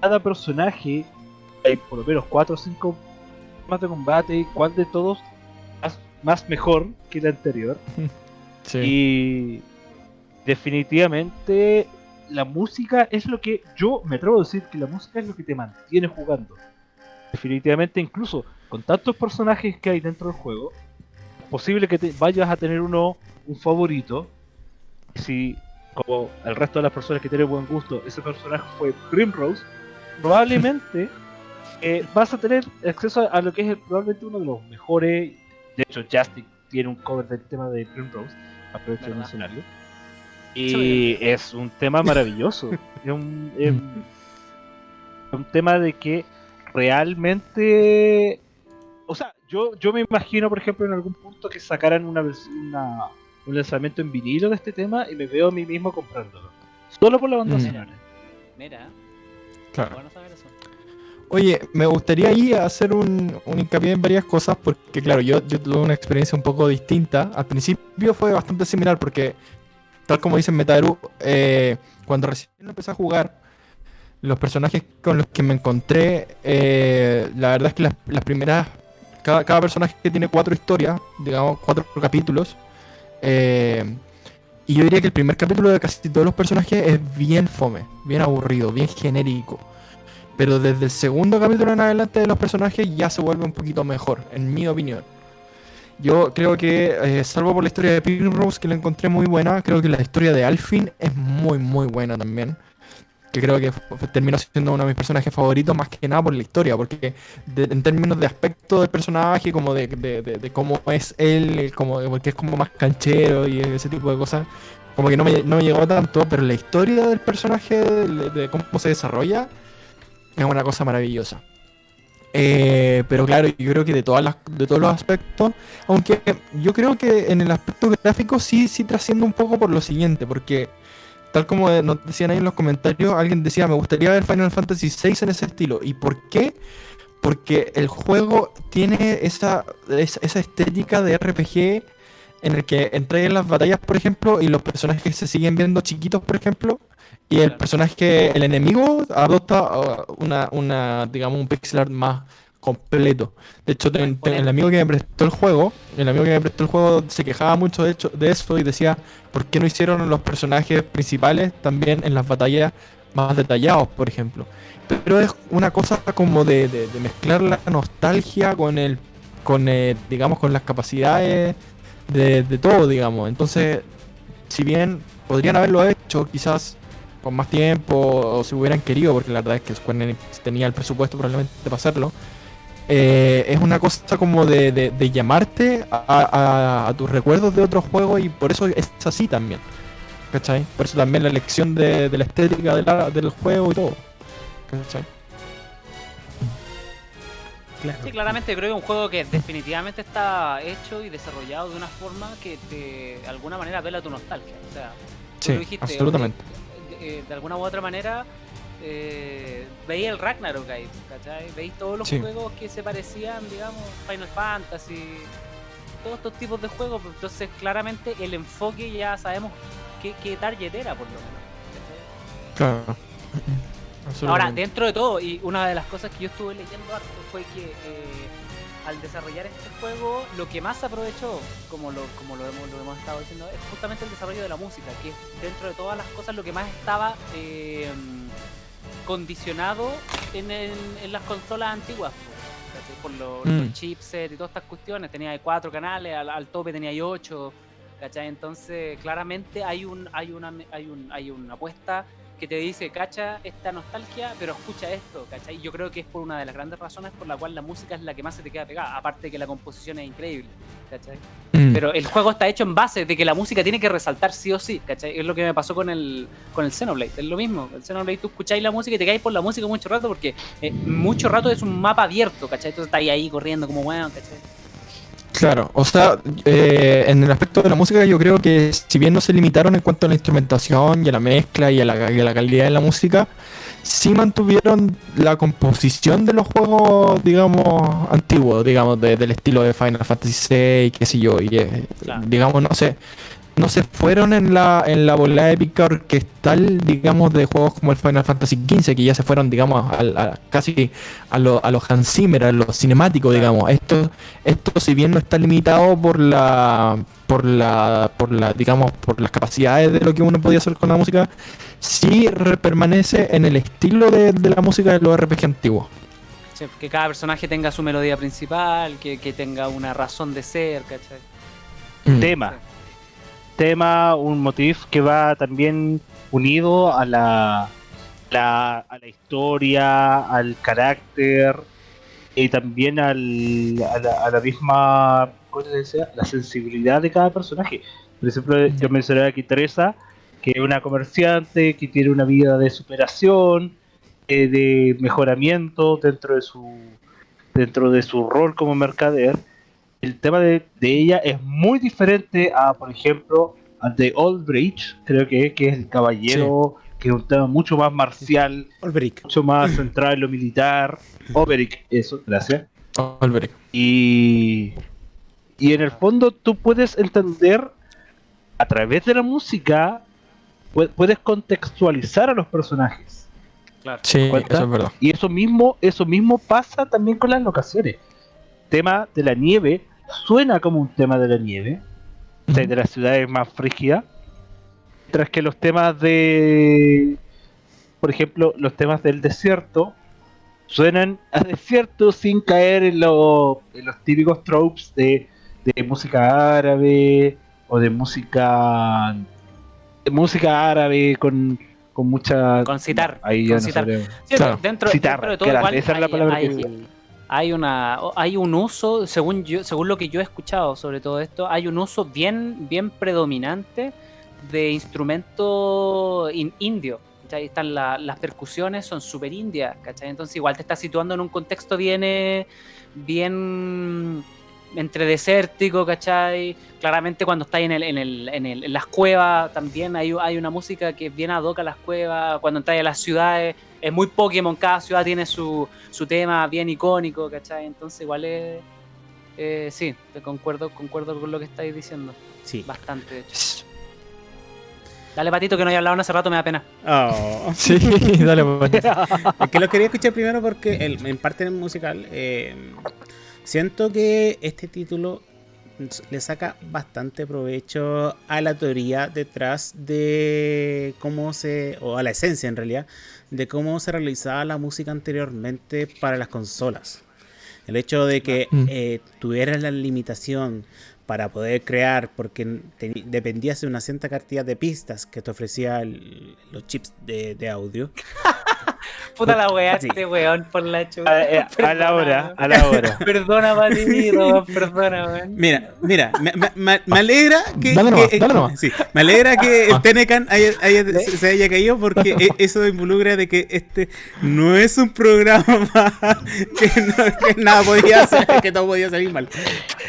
cada personaje, hay por lo menos 4 o 5 más de combate, y cuál de todos más, más mejor que el anterior. Sí. Y definitivamente la música es lo que yo me atrevo a decir que la música es lo que te mantiene jugando. Definitivamente incluso con tantos personajes que hay dentro del juego, es posible que te vayas a tener uno un favorito. Si como el resto de las personas que tienen buen gusto, ese personaje fue Primrose, probablemente eh, vas a tener acceso a lo que es el- probablemente uno de los mejores. De hecho, Justin tiene un cover del tema de Primrose, aprovecho de ¿Verdad? Y es un tema maravilloso. es, un, es un tema de que realmente. O sea, yo, yo me imagino, por ejemplo, en algún punto que sacaran una, una- un lanzamiento en vinilo de este tema y me veo a mí mismo comprándolo. Solo por la banda Mm. sonora. Mira, Claro. bueno saber eso. Oye, me gustaría ahí hacer un, un hincapié en varias cosas porque, claro, yo, yo tuve una experiencia un poco distinta. Al principio fue bastante similar porque, tal como dice Metaru, eh, cuando recién empecé a jugar, los personajes con los que me encontré, eh, la verdad es que las, las primeras, cada, cada personaje tiene cuatro historias, digamos, cuatro capítulos. eh, y yo diría que el primer capítulo de casi todos los personajes es bien fome, bien aburrido, bien genérico. Pero desde el segundo capítulo en adelante de los personajes ya se vuelve un poquito mejor, en mi opinión. Yo creo que, eh, salvo por la historia de Primrose, que la encontré muy buena, creo que la historia de Alfin es muy, muy buena también. Que creo que terminó siendo uno de mis personajes favoritos, más que nada por la historia, porque de- en términos de aspecto del personaje, como de, de- de- cómo es él, como, porque es como más canchero y ese tipo de cosas, como que no me, no me llegó tanto, pero la historia del personaje, de cómo se desarrolla, es una cosa maravillosa. Eh, pero claro, yo creo que de todas las, de todos los aspectos, aunque yo creo que en el aspecto gráfico sí, sí trasciende un poco por lo siguiente, porque tal como nos decían ahí en los comentarios, alguien decía, me gustaría ver Final Fantasy VI en ese estilo. ¿Y por qué? Porque el juego tiene esa, esa, estética de RPG en el que entré en las batallas, por ejemplo, y los personajes se siguen viendo chiquitos, por ejemplo, y el personaje, el enemigo, adopta uh, una, una, digamos, un pixel art más completo. De hecho, ten- ten- el amigo que me prestó el juego, el amigo que me prestó el juego se quejaba mucho de, hecho, de eso y decía, ¿por qué no hicieron los personajes principales también en las batallas más detallados, por ejemplo? Pero es una cosa como de, de- de mezclar la nostalgia con el, con eh, digamos, con las capacidades de, de todo, digamos. Entonces, si bien podrían haberlo hecho, quizás con más tiempo o si hubieran querido, porque la verdad es que Square Enix tenía el presupuesto probablemente para hacerlo. eh, es una cosa como de, de- de llamarte a, a- a tus recuerdos de otros juegos y por eso es así también. ¿Cachai? Por eso también la elección de, de la estética de la- del juego y todo. ¿Cachai? Claro. Sí, claramente creo que es un juego que definitivamente está hecho y desarrollado de una forma que te, de alguna manera apela a tu nostalgia. O sea, tú Sí, lo dijiste, absolutamente. oye, eh, de alguna u otra manera eh, veía el Ragnarok ahí, ¿cachai? Veis todos los Sí. juegos que se parecían, digamos, Final Fantasy, todos estos tipos de juegos. Entonces, claramente el enfoque ya sabemos qué, qué target era, por lo menos. Claro. Ahora, dentro de todo, y una de las cosas que yo estuve leyendo harto fue que eh, al desarrollar este juego, lo que más aprovechó, como lo, como lo, hemos, lo hemos estado diciendo, es justamente el desarrollo de la música, que es dentro de todas las cosas lo que más estaba eh, condicionado en, el- en las consolas antiguas. Por lo- Mm. los chipsets y todas estas cuestiones. Tenía cuatro canales, al, al tope tenía ocho. ¿cachai? Entonces, claramente hay un, hay una, hay un, hay una apuesta que te dice, cacha esta nostalgia, pero escucha esto, ¿cachai? Yo creo que es por una de las grandes razones por la cual la música es la que más se te queda pegada, aparte de que la composición es increíble, ¿cachai? Mm. Pero el juego está hecho en base de que la música tiene que resaltar sí o sí, ¿cachai? Es lo que me pasó con el, con el Xenoblade, es lo mismo. El Xenoblade tú escucháis la música y te caes por la música mucho rato porque eh, mucho rato es un mapa abierto, ¿cachai? Entonces estáis ahí corriendo como bueno, ¿cachai? Claro, o sea, eh, en el aspecto de la música yo creo que si bien no se limitaron en cuanto a la instrumentación y a la mezcla y a la, y a la calidad de la música, sí mantuvieron la composición de los juegos, digamos, antiguos, digamos, de- del estilo de Final Fantasy VI, qué sé yo, y Claro. digamos, no sé, no se fueron en la, en la bola épica orquestal, digamos, de juegos como el Final Fantasy XV, que ya se fueron, digamos, a, casi a, lo- a los Hans Zimmer, a los cinemáticos, digamos. Esto, esto si bien no está limitado por la, por la, por la, digamos, por las capacidades de lo que uno podía hacer con la música, sí permanece en el estilo de, de la música de los RPG antiguos. Sí, que cada personaje tenga su melodía principal, que, que tenga una razón de ser, ¿cachai? Mm. Tema. Tema, un motif que va también unido a la, la- a la historia, al carácter y también al, a, la, a la misma ¿cómo se decía? la sensibilidad de cada personaje. Por ejemplo, yo mencioné aquí Teresa, que es una comerciante que tiene una vida de superación, eh, de mejoramiento dentro de su dentro de su rol como mercader el tema de, de ella es muy diferente a, por ejemplo, al de Old Bridge, creo que, es, que es el caballero, que es un tema mucho más marcial, mucho más centrado en lo militar. Oberic, eso, gracias. Olberic. Y, y en el fondo tú puedes entender a través de la música, pu- puedes contextualizar a los personajes. Claro. Sí, ¿Cuenta? eso es verdad. Y eso mismo, eso mismo pasa también con las locaciones. Tema de la nieve suena como un tema de la nieve, o sea, de las ciudades más frígidas, mientras que los temas de, por ejemplo, los temas del desierto suenan a desierto sin caer en, lo- en los típicos tropes de, de música árabe o de música de música árabe con, con mucha Con citar, ahí con ya no. Sí, Claro. dentro, Citar, dentro de todo gracias, igual esa es la hay- palabra que hay- decía. Hay una hay un uso según yo según lo que yo he escuchado sobre todo esto hay un uso bien bien predominante de instrumento in- indio ¿cachai? están la- las percusiones son súper indias ¿cachai? entonces igual te estás situando en un contexto bien bien entre desértico ¿cachai? claramente cuando estás en, el, en, el, en, el- en las cuevas también hay, hay una música que es bien ad hoc a las cuevas cuando estás en las ciudades es muy Pokémon, cada ciudad tiene su, su tema bien icónico, ¿cachai? Entonces igual es... eh, sí, te concuerdo, concuerdo con lo que estáis diciendo. Sí. Bastante, de hecho. Dale, Patito, que no he hablado hace rato, me da pena. Oh. Sí, dale, pues. Es que lo quería escuchar primero porque el- en parte musical eh, siento que este título le saca bastante provecho a la teoría detrás de cómo se, o a la esencia en realidad, de cómo se realizaba la música anteriormente para las consolas. El hecho de que Mm. eh, tuvieras la limitación para poder crear, porque dependías de una cierta cantidad de pistas que te ofrecía el- los chips de, de audio. Puta la weá, Sí. este weón, por la chupa. A, eh, a la hora, a la hora. Perdona, Patito, perdona, weón. Mira, mira, me, me- me- me alegra que, Dale nomás, que- dale nomás. sí, me alegra que el. Tenecan haya- haya- se se haya caído porque e- eso involucra de que este no es un programa que, no- que nada podía hacer, que todo podía salir mal.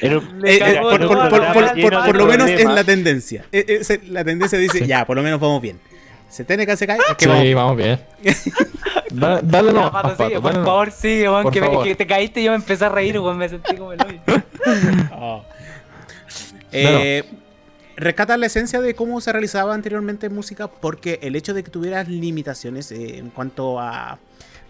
Eh, eh, por, lo menos es la tendencia. La tendencia dice, Sí. ya, por lo menos vamos bien. Si Tenecan se cae, es que Sí, vamos vamos bien. Da- dale Ya, nomás, Pato, Pato, sigue, dale por nomás. favor, sigue, weón, Por que, que te caíste y yo me empecé a reír, weón, me sentí como el hoyo. Oh. Eh, rescatar la esencia de cómo se realizaba anteriormente música porque el hecho de que tuvieras limitaciones eh, en cuanto a,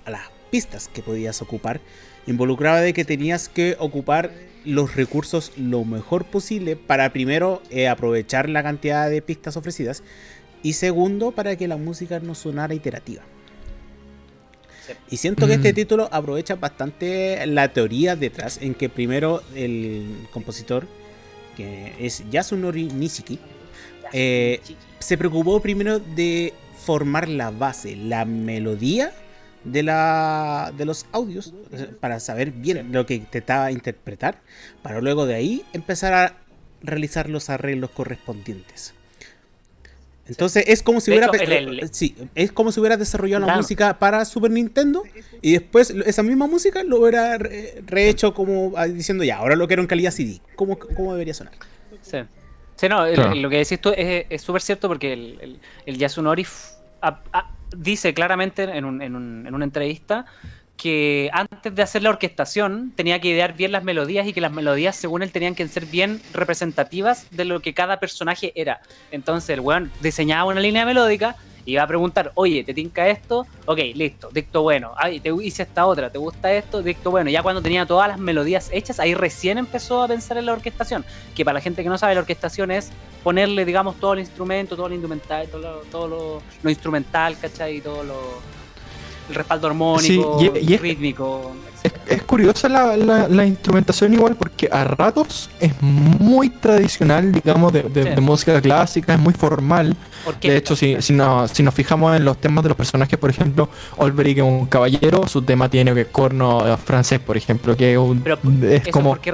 a las pistas que podías ocupar involucraba de que tenías que ocupar los recursos lo mejor posible para primero eh, aprovechar la cantidad de pistas ofrecidas y segundo para que la música no sonara iterativa. Sí. Y siento que este Mm. título aprovecha bastante la teoría detrás, en que primero el compositor, que es Yasunori Nishiki, Eh, se preocupó primero de formar la base, la melodía de, la, de los audios, para saber bien lo que intentaba interpretar, para luego de ahí empezar a realizar los arreglos correspondientes. Entonces es como si De hubiera hecho, el- el- sí, es como si hubiera desarrollado la música para Super Nintendo y después esa misma música lo hubiera re- rehecho como ah, diciendo ya, ahora lo quiero en calidad CD. ¿Cómo, cómo debería sonar? Sí. Sí, no, el- Claro. lo que decís tú es súper cierto porque el, el, el Yasunori f- a- a- dice claramente en, un- en un- en una entrevista que antes de hacer la orquestación tenía que idear bien las melodías y que las melodías, según él, tenían que ser bien representativas de lo que cada personaje era. Entonces el weón diseñaba una línea melódica y iba a preguntar, oye, ¿te tinca esto? Ok, listo, dicto bueno. Ay, te hice esta otra, ¿te gusta esto? Dicto bueno. Ya cuando tenía todas las melodías hechas, ahí recién empezó a pensar en la orquestación. Que para la gente que no sabe, la orquestación es ponerle, digamos, todo el instrumento, todo el instrumental, todo lo, todo lo, lo instrumental, ¿cachai? Y todo lo el respaldo armónico, Sí, y- y es- rítmico. Es, es curiosa la, la- la instrumentación igual porque a ratos es muy tradicional, digamos, de, de- Sí. de música clásica, es muy formal. De hecho, si, si, no- si nos fijamos en los temas de los personajes, por ejemplo, Olberic es un caballero, su tema tiene que corno eh, francés, por ejemplo, que es, un- Pero es Eso como... porque,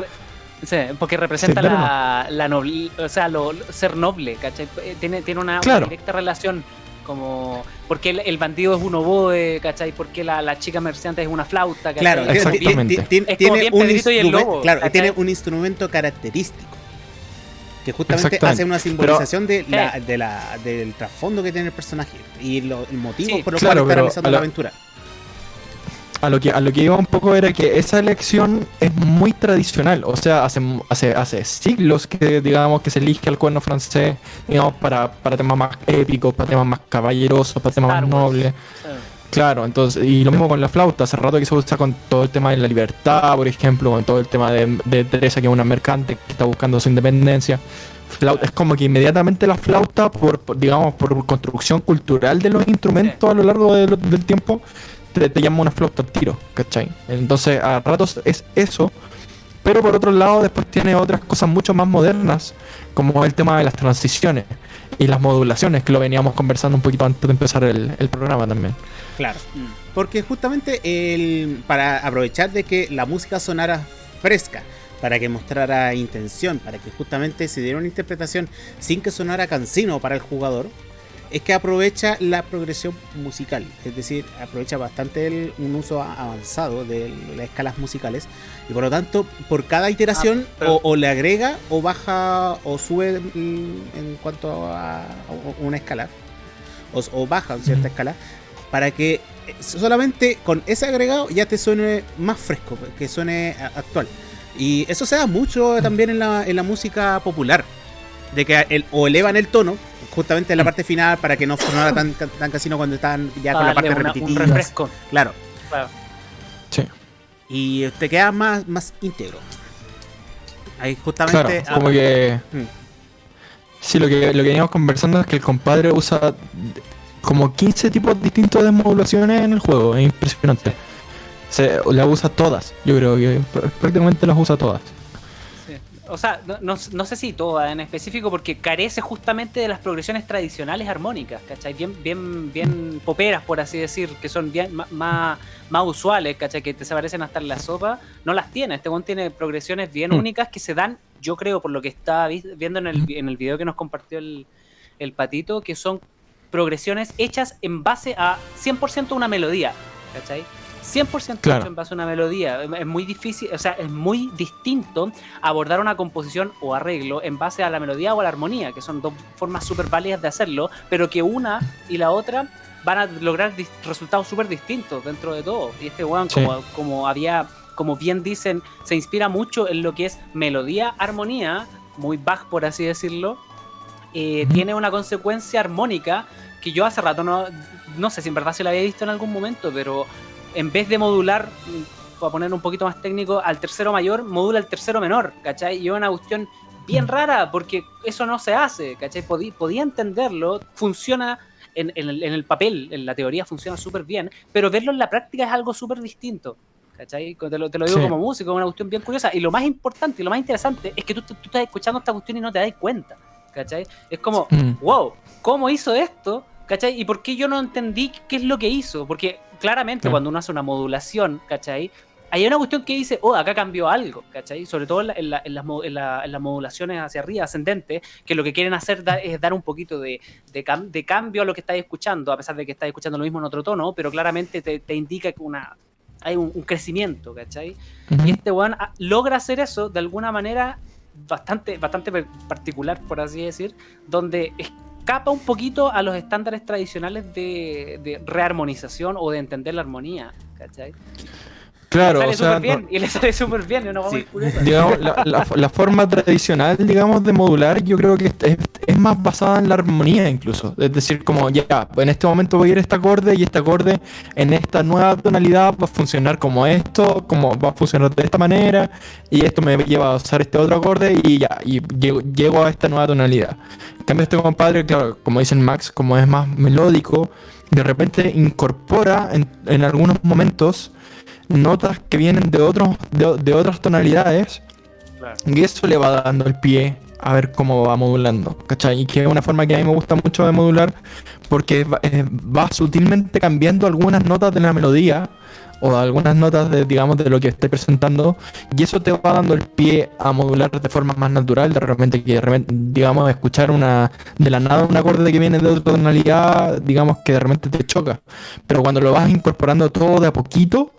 sí, porque representa Sí, la, la noble, o sea, lo, ser noble, ¿cachai? Eh, Tiene, tiene una, directa relación como porque el, el bandido es un oboe, ¿cachai? Porque la, la chica merciante es una flauta, ¿cachai? Claro, Exactamente. tiene- tiene- Es como tiene bien un Pedrito y el instrumen- Lobo, Claro, ¿cachai? tiene un instrumento característico. Que justamente hace una simbolización de la, de la, del trasfondo que tiene el personaje y lo- el motivo Sí. por el Claro, cual está realizando la- aventura. A lo que a lo que iba un poco era que esa elección es muy tradicional, o sea, hace hace hace siglos que digamos que se elige el cuerno francés, digamos para, para temas más épicos, para temas más caballerosos, para temas Star más nobles. Sí. Claro, entonces, y lo mismo con la flauta, hace rato que se usa con todo el tema de la libertad, por ejemplo, con todo el tema de, Teresa, que es una mercante que está buscando su independencia. Flauta, es como que inmediatamente la flauta, por, digamos, por construcción cultural de los instrumentos a lo largo del tiempo, te, te llama una flauta al tiro, ¿cachai? Entonces, a ratos es eso, pero por otro lado, después tiene otras cosas mucho más modernas, como el tema de las transiciones y las modulaciones, que lo veníamos conversando un poquito antes de empezar el, el programa también. Claro. Mm. Porque justamente el, para aprovechar de que la música sonara fresca, para que mostrara intención, para que justamente se diera una interpretación sin que sonara cansino para el jugador, es que aprovecha la progresión musical, es decir, aprovecha bastante el- un uso a- avanzado de las escalas musicales y por lo tanto por cada iteración Ah, pero- o, o le agrega o baja o sube mm, en cuanto a, a una escala o, o baja en cierta Ujú. escala para que eh, solamente con ese agregado ya te suene más fresco, que suene actual. Y eso se da mucho también en la, en la música popular, de que el, o elevan el tono, justamente en la parte final, para que no sonara tan, tan casino cuando están ya con Para la parte un repetitiva. refresco. Claro, Claro. Sí. y te queda más, más íntegro. Ahí justamente... Claro, como que. Mm. Sí, lo que, lo que veníamos conversando es que el compadre usa como 15 tipos distintos de modulaciones en el juego. Es impresionante. Se las usa todas. Yo creo que pr- prácticamente las usa todas. Sí. O sea, no, no- no sé si toda en específico, porque carece justamente de las progresiones tradicionales armónicas, ¿cachai? Bien, bien, bien poperas, por así decir, que son bien más, más usuales, ¿cachai? Que te se parecen hasta en la sopa. No las tiene. Este one tiene progresiones bien Mm. únicas que se dan, yo creo, por lo que estaba vi- viendo en el, en el video que nos compartió el, el patito, que son progresiones hechas en base a 100% una melodía, ¿cachai? 100% Claro. hecho en base a una melodía. Es muy difícil, o sea, es muy distinto abordar una composición o arreglo en base a la melodía o a la armonía, que son dos formas súper válidas de hacerlo, pero que una y la otra van a lograr resultados súper distintos dentro de todo. Y este weón, Sí. como, como había, como bien dicen, se inspira mucho en lo que es melodía, armonía, muy Bach por así decirlo, eh, tiene una consecuencia armónica que yo hace rato no, no sé si en verdad se la había visto en algún momento, pero en vez de modular, mm, para poner un poquito más técnico, al tercero mayor, modula el tercero menor, ¿cachai? Y es una cuestión bien rara porque eso no se hace, ¿cachai? Podí- podía entenderlo, funciona en, en el, en el papel, en la teoría funciona súper bien, pero verlo en la práctica es algo súper distinto. ¿Cachai? Te lo, te lo digo Sí. como músico, es una cuestión bien curiosa. Y lo más importante y lo más interesante es que tú, tú estás escuchando esta cuestión y no te das cuenta. ¿Cachai? Es como, Mm. wow, ¿cómo hizo esto? ¿Cachai? ¿Y por qué yo no entendí qué es lo que hizo? Porque claramente cuando uno hace una modulación, ¿cachai? Hay una cuestión que dice, oh, acá cambió algo, ¿cachai? Sobre todo en, la- en la- en las, mo- en la- en las modulaciones hacia arriba, ascendentes, que lo que quieren hacer da- es dar un poquito de, de, cam- de cambio a lo que estáis escuchando, a pesar de que estáis escuchando lo mismo en otro tono, pero claramente te, te indica que una, hay un, un crecimiento, ¿cachai? Y este weón ah, logra hacer eso de alguna manera bastante, bastante particular, por así decir, donde es escapa un poquito a los estándares tradicionales de, de rearmonización o de entender la armonía. ¿Cachai? Claro, o sea, y le sale súper bien, una Sí. digamos, la, la- la forma tradicional, digamos, de modular, yo creo que es, es más basada en la armonía incluso. Es decir, como ya, en este momento voy a ir a este acorde y este acorde en esta nueva tonalidad va a funcionar como esto, como va a funcionar de esta manera, y esto me lleva a usar este otro acorde y ya, y llego, llego a esta nueva tonalidad. En cambio, este compadre, claro, como dicen Max, como es más melódico, de repente incorpora en, en algunos momentos notas que vienen de otros de, de otras tonalidades Claro. y eso le va dando el pie a ver cómo va modulando, ¿cachai? Y que es una forma que a mí me gusta mucho de modular porque va, eh, va sutilmente cambiando algunas notas de la melodía o algunas notas de, digamos, de lo que esté presentando y eso te va dando el pie a modular de forma más natural, de repente que de repente, digamos, escuchar una de la nada un acorde que viene de otra tonalidad, digamos que de repente te choca, pero cuando lo vas incorporando todo de a poquito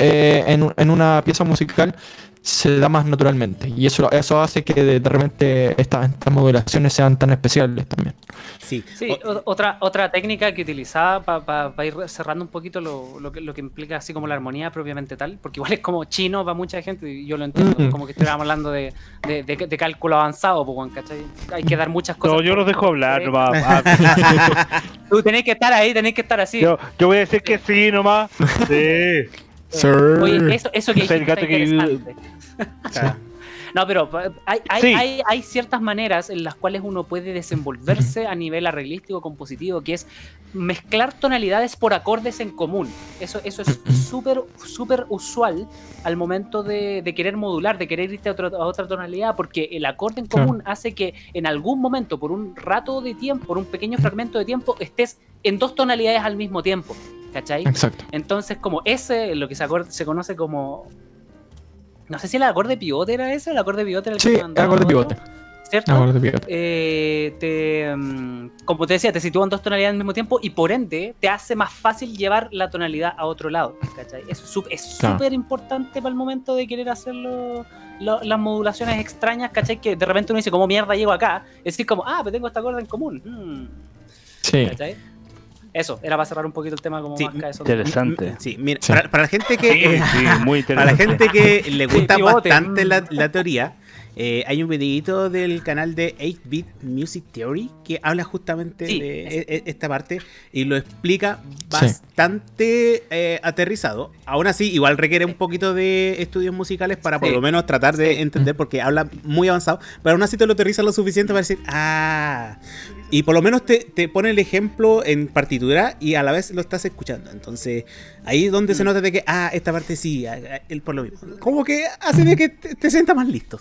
eh, en, en una pieza musical se da más naturalmente y eso, eso hace que de, de repente estas, estas modulaciones sean tan especiales también. Sí. Sí, O- otra, otra técnica que utilizaba para ir cerrando un poquito lo, lo que, lo que implica así como la armonía propiamente tal, porque igual es como chino para mucha gente, y yo lo entiendo, Mm. como que estuviéramos hablando de, de, de- de cálculo avanzado, pues, ¿cachai? Hay que dar muchas cosas. No, yo los dejo hablar nomás. Tú tenés que estar ahí, tenés que estar así. yo, yo voy a decir que sí nomás. Sí. Oye, eso, eso que Es el dijiste gato está que- interesante. Claro. No, pero pa- hay, hay, Sí. hay, hay ciertas maneras en las cuales uno puede desenvolverse a nivel arreglístico, compositivo, que es mezclar tonalidades por acordes en común. Eso, eso es súper, súper usual al momento de, de querer modular, de querer irte a, otro- a otra tonalidad, porque el acorde en Claro. común hace que en algún momento, por un rato de tiempo, por un pequeño fragmento de tiempo, estés en dos tonalidades al mismo tiempo. ¿Cachai? Exacto. Entonces, como ese, lo que se, acor- se conoce como. No sé si el acorde pivote era ese, el acorde pivote era el Sí, que mandaba acorde pivote. ¿Cierto? Acorde pivote. Eh, te, mm, como te decía, te sitúan dos tonalidades al mismo tiempo y por ende te hace más fácil llevar la tonalidad a otro lado. ¿cachai? Es súper Claro. importante para el momento de querer hacer lo- lo- las modulaciones extrañas, ¿cachai? Que de repente uno dice, ¿cómo mierda llego acá? Es decir, como, ah, pero tengo este acorde en común. Mm, Sí. ¿cachai? Eso, era para cerrar un poquito el tema como Sí, más cabezoso. Interesante. M- Sí, mira, Sí. Para, para la gente que Sí, sí, muy para la gente que le gusta bastante mm. la, la teoría, eh, hay un videito del canal de 8-Bit Music Theory que habla justamente Sí, de e- e- esta parte y lo explica bastante eh, aterrizado. Aún así, igual requiere un poquito de estudios musicales para por Sí. lo menos tratar de entender porque habla muy avanzado, pero aún así te lo aterriza lo suficiente para decir, ah, y por lo menos te, te pone el ejemplo en partitura y a la vez lo estás escuchando. Entonces, ahí es donde se nota de que, ah, esta parte sí, ah, ah, él por lo mismo. Como que hace de que te, te sientas más listo.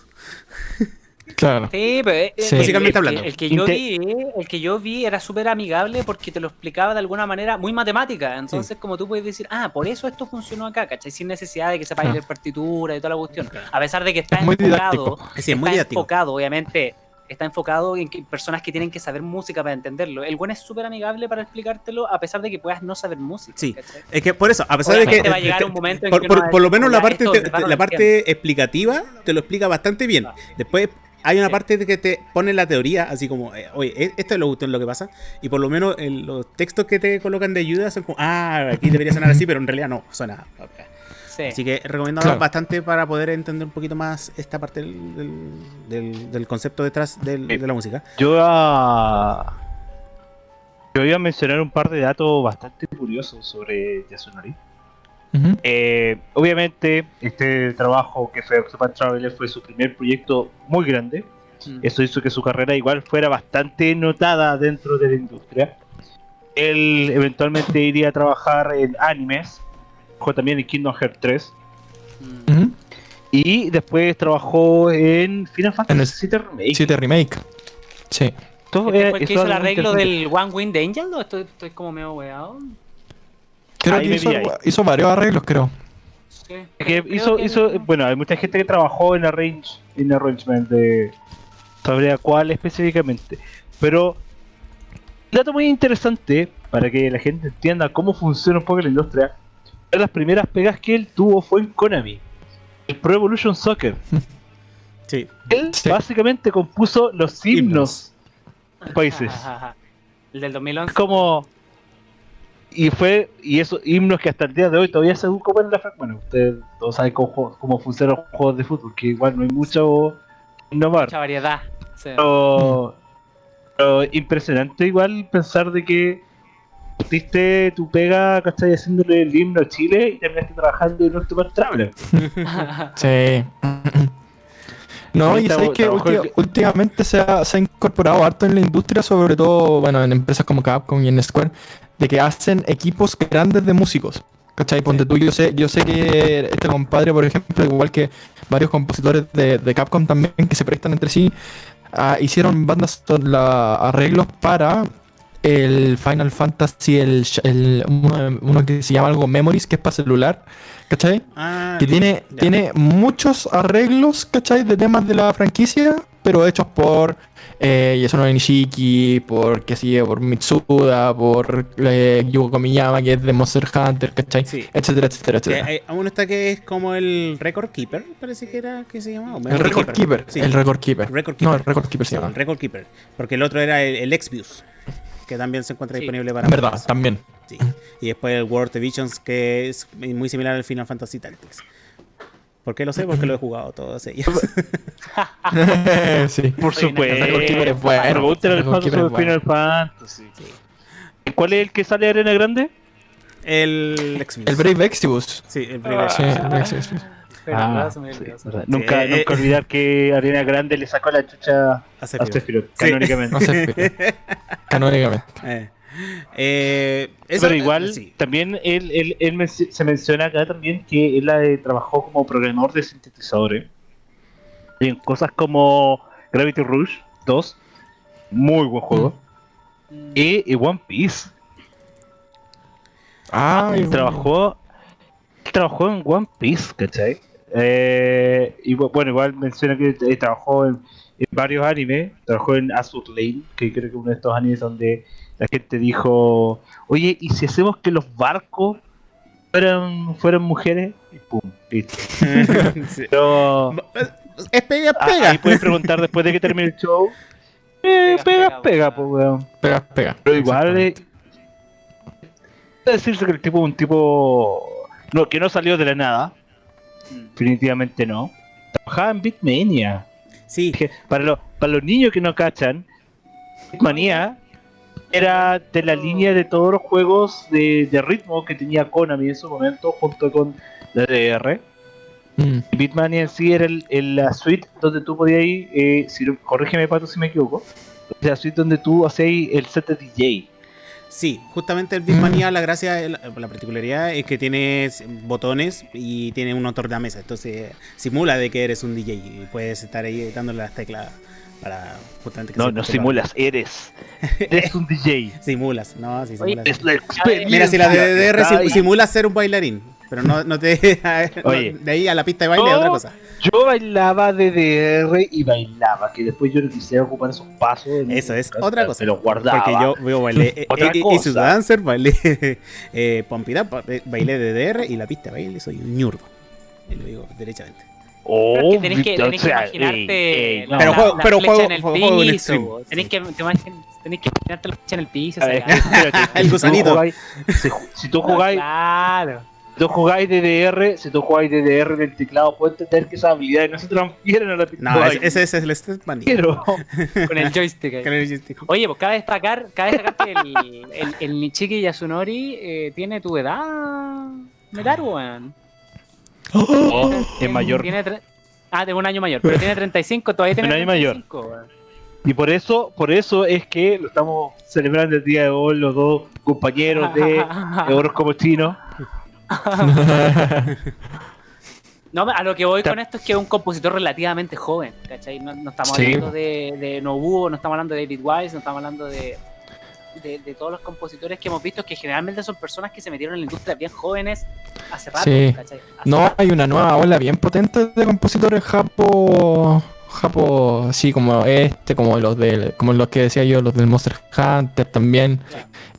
Claro. Sí, pero eh, Sí. el- Musicalmente el, hablando. El, que yo vi, el que yo vi era súper amigable porque te lo explicaba de alguna manera muy matemática. Entonces, como tú puedes decir, ah, por eso esto funcionó acá, ¿cachai? Sin necesidad de que sepas Claro. leer partitura y toda la cuestión. A pesar de que está Es muy enfocado, didáctico. Sí, es muy está didáctico. enfocado, obviamente. Está enfocado en que personas que tienen que saber música para entenderlo. El buen es súper amigable para explicártelo, a pesar de que puedas no saber música. Sí. ¿cachai? Es que por eso, a pesar de que. Va a llegar un momento en por, que por- por lo menos la "Ya, parte, esto te- la parte explicativa te lo explica bastante bien. Después hay una Sí. parte de que te pone la teoría, así como, eh, oye, e- esto es lo, esto es lo que pasa. Y por lo menos en los textos que te colocan de ayuda son como, ah, aquí debería sonar así, pero en realidad no, suena. acá. Sí. Así que recomiendo Claro. bastante para poder entender un poquito más esta parte del, del, del- del concepto detrás del- de la música. Yo iba a... Yo iba a mencionar un par de datos bastante curiosos sobre Yasunori. Ujú. Eh, obviamente, este trabajo que fue Octopath Traveler fue su primer proyecto muy grande. Mm. Eso hizo que su carrera igual fuera bastante notada dentro de la industria. Él eventualmente iría a trabajar en animes, trabajó también en Kingdom Hearts 3 Mm. Ujú. y después trabajó en Final Fantasy VII Remake. 7 remake. Sí. ¿Este es- fue el que hizo el arreglo del One Wind Angel o estoy, estoy como medio weado? Creo Ahí que hizo, varios arreglos, creo. Sí. Es que Creo hizo, que- hizo, bueno, hay mucha gente que trabajó en arrange, en arrangement de sabría cuál específicamente, pero un dato muy interesante para que la gente entienda cómo funciona un poco la industria. Una de las primeras pegas que él tuvo fue en Konami, el Pro Evolution Soccer. Sí. Él Sí. básicamente compuso los himnos de países. El del 2011. Es como. Y fue. Y esos himnos que hasta el día de hoy todavía se ocupan en la Bueno, ustedes todos saben cómo, cómo funcionan los juegos de fútbol, que igual no hay mucho innovar. Mucha variedad. Sí. Pero, pero impresionante igual pensar de que diste tu pega, ¿cachai? Haciéndole el himno a Chile y terminaste trabajando en Octopath Traveler. Sí. No, y sabes que últimamente se ha, se ha incorporado harto en la industria, sobre todo, bueno, en empresas como Capcom y en Square, de que hacen equipos grandes de músicos. ¿Cachai? Ponte tú, yo sé, yo sé que este compadre, por ejemplo, igual que varios compositores de, de Capcom también que se prestan entre sí, ah, hicieron bandas, son la- arreglos para el Final Fantasy, el, el- uno, uno que se llama algo Memories, que es para celular, ¿cachai? Ah, que tiene, ya. tiene muchos arreglos, ¿cachai? De temas de la franquicia, pero hechos por eh, Yasunori Nishiki, por, qué sé yo, por Mitsuda, por eh, Yugo Komiyama, que es de Monster Hunter, ¿cachai? Sí. Etcétera, etcétera, etcétera. hay- aún está que es como el Record Keeper, parece que era que se llamaba. el Record Keeper, Sí, el Record Keeper. Record No, el Record Keeper se Sí, llama. el Record Keeper. Porque el otro era el, el Exvius, que también se encuentra Sí. disponible para En verdad, también. Sí. Y después el World Visions, que es muy similar al Final Fantasy Tactics. ¿Por qué lo sé? Porque lo he jugado todos ellos. sí. Por supuesto. bueno. Bueno. Final Fantasy. ¿Cuál es el que sale de Arena Grande? el Exvius. El Brave Exodus. Sí, el Brave Sí, Exvius. el Brave Exodus. Pero Ah, sí. Nunca, eh, nunca eh. olvidar que Arena Grande le sacó la chucha A Sephiroth. Sí. canónicamente. Canónicamente. Eh. Eh, eso- Pero igual, sí. también él, él, él men- se menciona acá también que él eh, trabajó como programador de sintetizadores en cosas como Gravity Rush 2, muy buen juego, Mm. y, y One Piece. Ah, Él trabajó, él trabajó en One Piece, ¿cachai? Eh, y bu- bueno, igual menciona que eh, trabajó en, en varios animes, trabajó en Azur Lane, que creo que es uno de estos animes donde la gente dijo, oye, ¿y si hacemos que los barcos fueran, fueran mujeres? Y pum, listo. Sí. Pero Es pega, ah, pega. ahí puedes preguntar después de que termine el show. Eh, Pega, pega, pega, pega, pues, weón. Pega, pega. Pero igual, eh, decirse que el tipo es un tipo no, que no salió de la nada. Definitivamente no. Trabajaba en Bitmania. Sí, Que Para, los para los niños que no cachan, Bitmania era de la línea de todos los juegos de, de ritmo que tenía Konami en su momento, junto con la DR. Mm. Bitmania en sí era el, el- la suite donde tú podías ir, eh, si, corrígeme Pato si me equivoco, la suite donde tú hacías el set de DJ. Sí, justamente el Beatmania, la gracia, la, la particularidad es que tienes botones y tiene un tornamesa, entonces simula de que eres un DJ y puedes estar ahí dándole las teclas para justamente que No, se no simulas, eres. Eres un DJ. Simulas, no, sí, Oye, simulas. Es la experiencia. Mira, si la DDR simula ser un bailarín, pero no, no te. Oye. de ahí a la pista de baile es otra cosa. Yo bailaba DDR y bailaba, que después yo no quisiera ocupar esos pasos. Eso es otra cosa. Me los guardaba. Porque yo, yo bailé eh, Otra eh, cosa. y su dancer, bailé eh, Up, eh, bailé DDR y la pista de baile soy un ñurdo. Y lo digo derechamente. Oh, Pero es que tenés que, tenés que imaginarte ey, ey, no. Pero juego- la pero juego- en el piso. Tenés, que, tenés que imaginarte la flecha en el piso. El si tú gusanito. jugáis- Si, si tú jugáis, Claro. Si tú jugáis DDR, si tú jugáis DDR en el teclado, puedes entender que esas habilidades no se transfieren a la pista. No, ese, es el Step Bunny. Pero, Con el joystick. ahí. Con el joystick. Oye, pues cabe destacar, cabe destacar que el, el, el Nichiki Yasunori eh, tiene tu edad, weón. oh, es mayor. Tiene ah, de un año mayor, pero tiene 35, todavía tiene Un año mayor. 35, weón. Y por eso, por eso es que lo estamos celebrando el día de hoy, los dos compañeros de Euros como Chino. No, a lo que voy con esto es que es un compositor relativamente joven, ¿cachai? No, no estamos Sí. hablando de, de Nobuo, no estamos hablando de David Wise, no estamos hablando de, de, de todos los compositores que hemos visto, que generalmente son personas que se metieron en la industria bien jóvenes hace rato, Sí. ¿cachai? Hace No, rato. hay una nueva ola bien potente de compositores japo, japo, así como este, como los del, como los que decía yo, los del Monster Hunter también,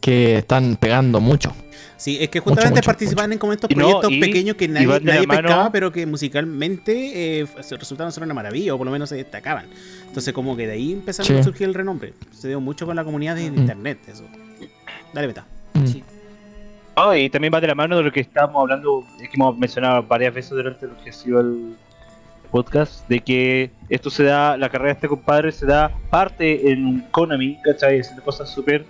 que están pegando mucho. Sí, es que justamente mucho, participaban en como estos Y no, proyectos y- pequeños que nadie, nadie mano- pescaba, pero que musicalmente eh, se- resultaron ser una maravilla, o por lo menos se destacaban. Entonces, como que de ahí empezaron Sí. a surgir el renombre. Se dio mucho con la comunidad de, Mm. internet, eso. Dale, beta. Mm. Sí. Oh, y también va de la mano de lo que estábamos hablando, que hemos mencionado varias veces durante lo que ha sido el podcast, de que esto se da, la carrera de este compadre se da parte en Konami, ¿cachai? Haciendo cosas súper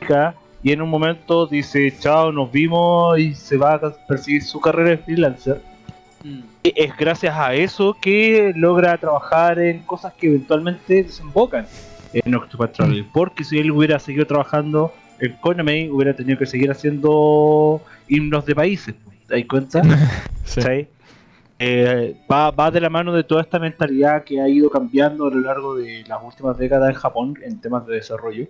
chicas, y en un momento dice, chao, nos vimos, y se va a perseguir su carrera de freelancer. Mm. Y es gracias a eso que logra trabajar en cosas que eventualmente desembocan en Octopath Traveler. Porque si él hubiera seguido trabajando en Konami, hubiera tenido que seguir haciendo himnos de países. ¿Te das cuenta? Sí. Eh, va, va de la mano de toda esta mentalidad que ha ido cambiando a lo largo de las últimas décadas en Japón en temas de desarrollo.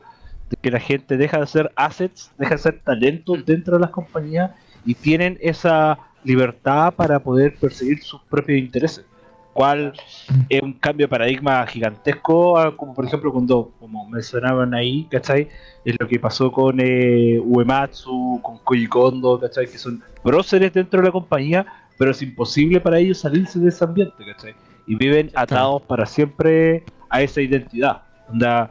Que la gente deja de ser assets, deja de ser talentos dentro de las compañías y tienen esa libertad para poder perseguir sus propios intereses. Cual es un cambio de paradigma gigantesco, a- como por ejemplo cuando, como mencionaban ahí, ¿cachai? Es lo que pasó con eh, Uematsu, con Koji Kondo, ¿cachai? Que son próceres dentro de la compañía, pero es imposible para ellos salirse de ese ambiente, ¿cachai? Y viven atados para siempre a esa identidad. Onda,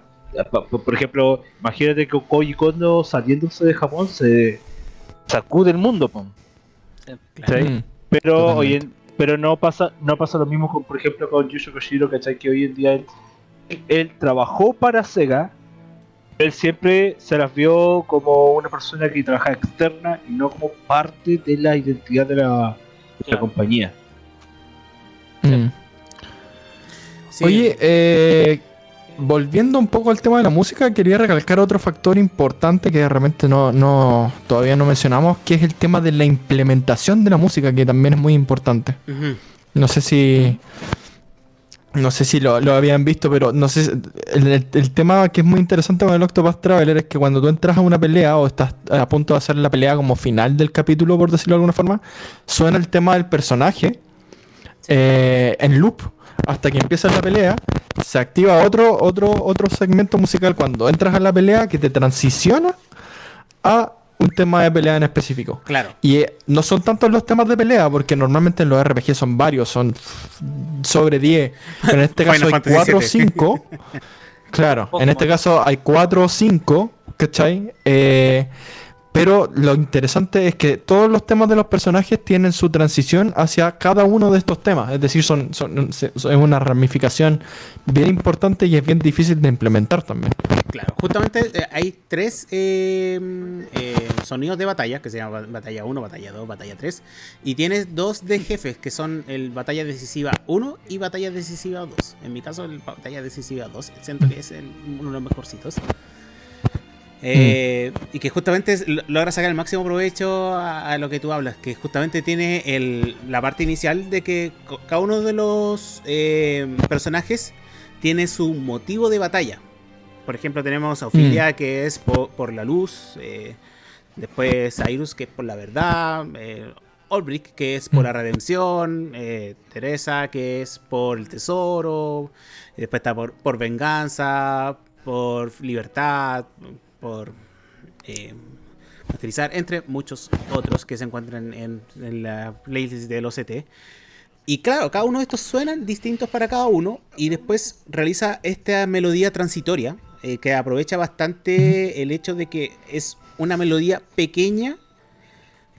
por ejemplo, imagínate que Koji Kondo saliéndose de Japón se sacude el mundo, pum. ¿cachai? Mm. Pero Totalmente. hoy en- pero no pasa no pasa lo mismo con por ejemplo con Yusho Koshiro, ¿cachai? Que hoy en día él, él trabajó para Sega, él siempre se las vio como una persona que trabaja externa y no como parte de la identidad de la, de la Claro. compañía. Mm. Sí. Oye, eh, volviendo un poco al tema de la música, quería recalcar otro factor importante que realmente no, no, todavía no mencionamos, que es el tema de la implementación de la música, que también es muy importante. No sé si. No sé si lo, lo habían visto, pero no sé. si- El, el- el tema que es muy interesante con el Octopath Traveler es que cuando tú entras a una pelea o estás a punto de hacer la pelea como final del capítulo, por decirlo de alguna forma, suena el tema del personaje eh, en loop hasta que empieza la pelea. Se activa otro, otro, otro segmento musical cuando entras a la pelea que te transiciona a un tema de pelea en específico. Claro. Y eh, no son tantos los temas de pelea, porque normalmente en los RPG son varios, son sobre 10. Pero en este caso hay Fantasy 4 o VII. 5. Claro, en este caso hay 4 o 5, ¿cachai? Eh, pero lo interesante es que todos los temas de los personajes tienen su transición hacia cada uno de estos temas. Es decir, son, son, es una ramificación bien importante y es bien difícil de implementar también. Claro, justamente eh, hay tres eh, eh, sonidos de batalla, que se llama batalla 1, batalla 2, batalla 3, y tienes dos de jefes, que son el batalla decisiva 1 y batalla decisiva 2. En mi caso, el batalla decisiva 2, siento que es el- uno de los mejorcitos. Eh, Y que justamente logra sacar el máximo provecho a, a lo que tú hablas, que justamente tiene el- la parte inicial de que cada uno de los eh, personajes tiene su motivo de batalla. Por ejemplo, tenemos a Ophelia, que es po- por, la luz. eh, después Cyrus, que es por la verdad. Eh, Olbrick, que es por Mm. la redención. eh, Teresa, que es por el tesoro. y después está por, por venganza. Por libertad. Por eh. Entre muchos otros que se encuentran en, en la playlist del OCT. Y claro, cada uno de estos suenan distintos para cada uno y después realiza esta melodía transitoria eh, que aprovecha bastante el hecho de que es una melodía pequeña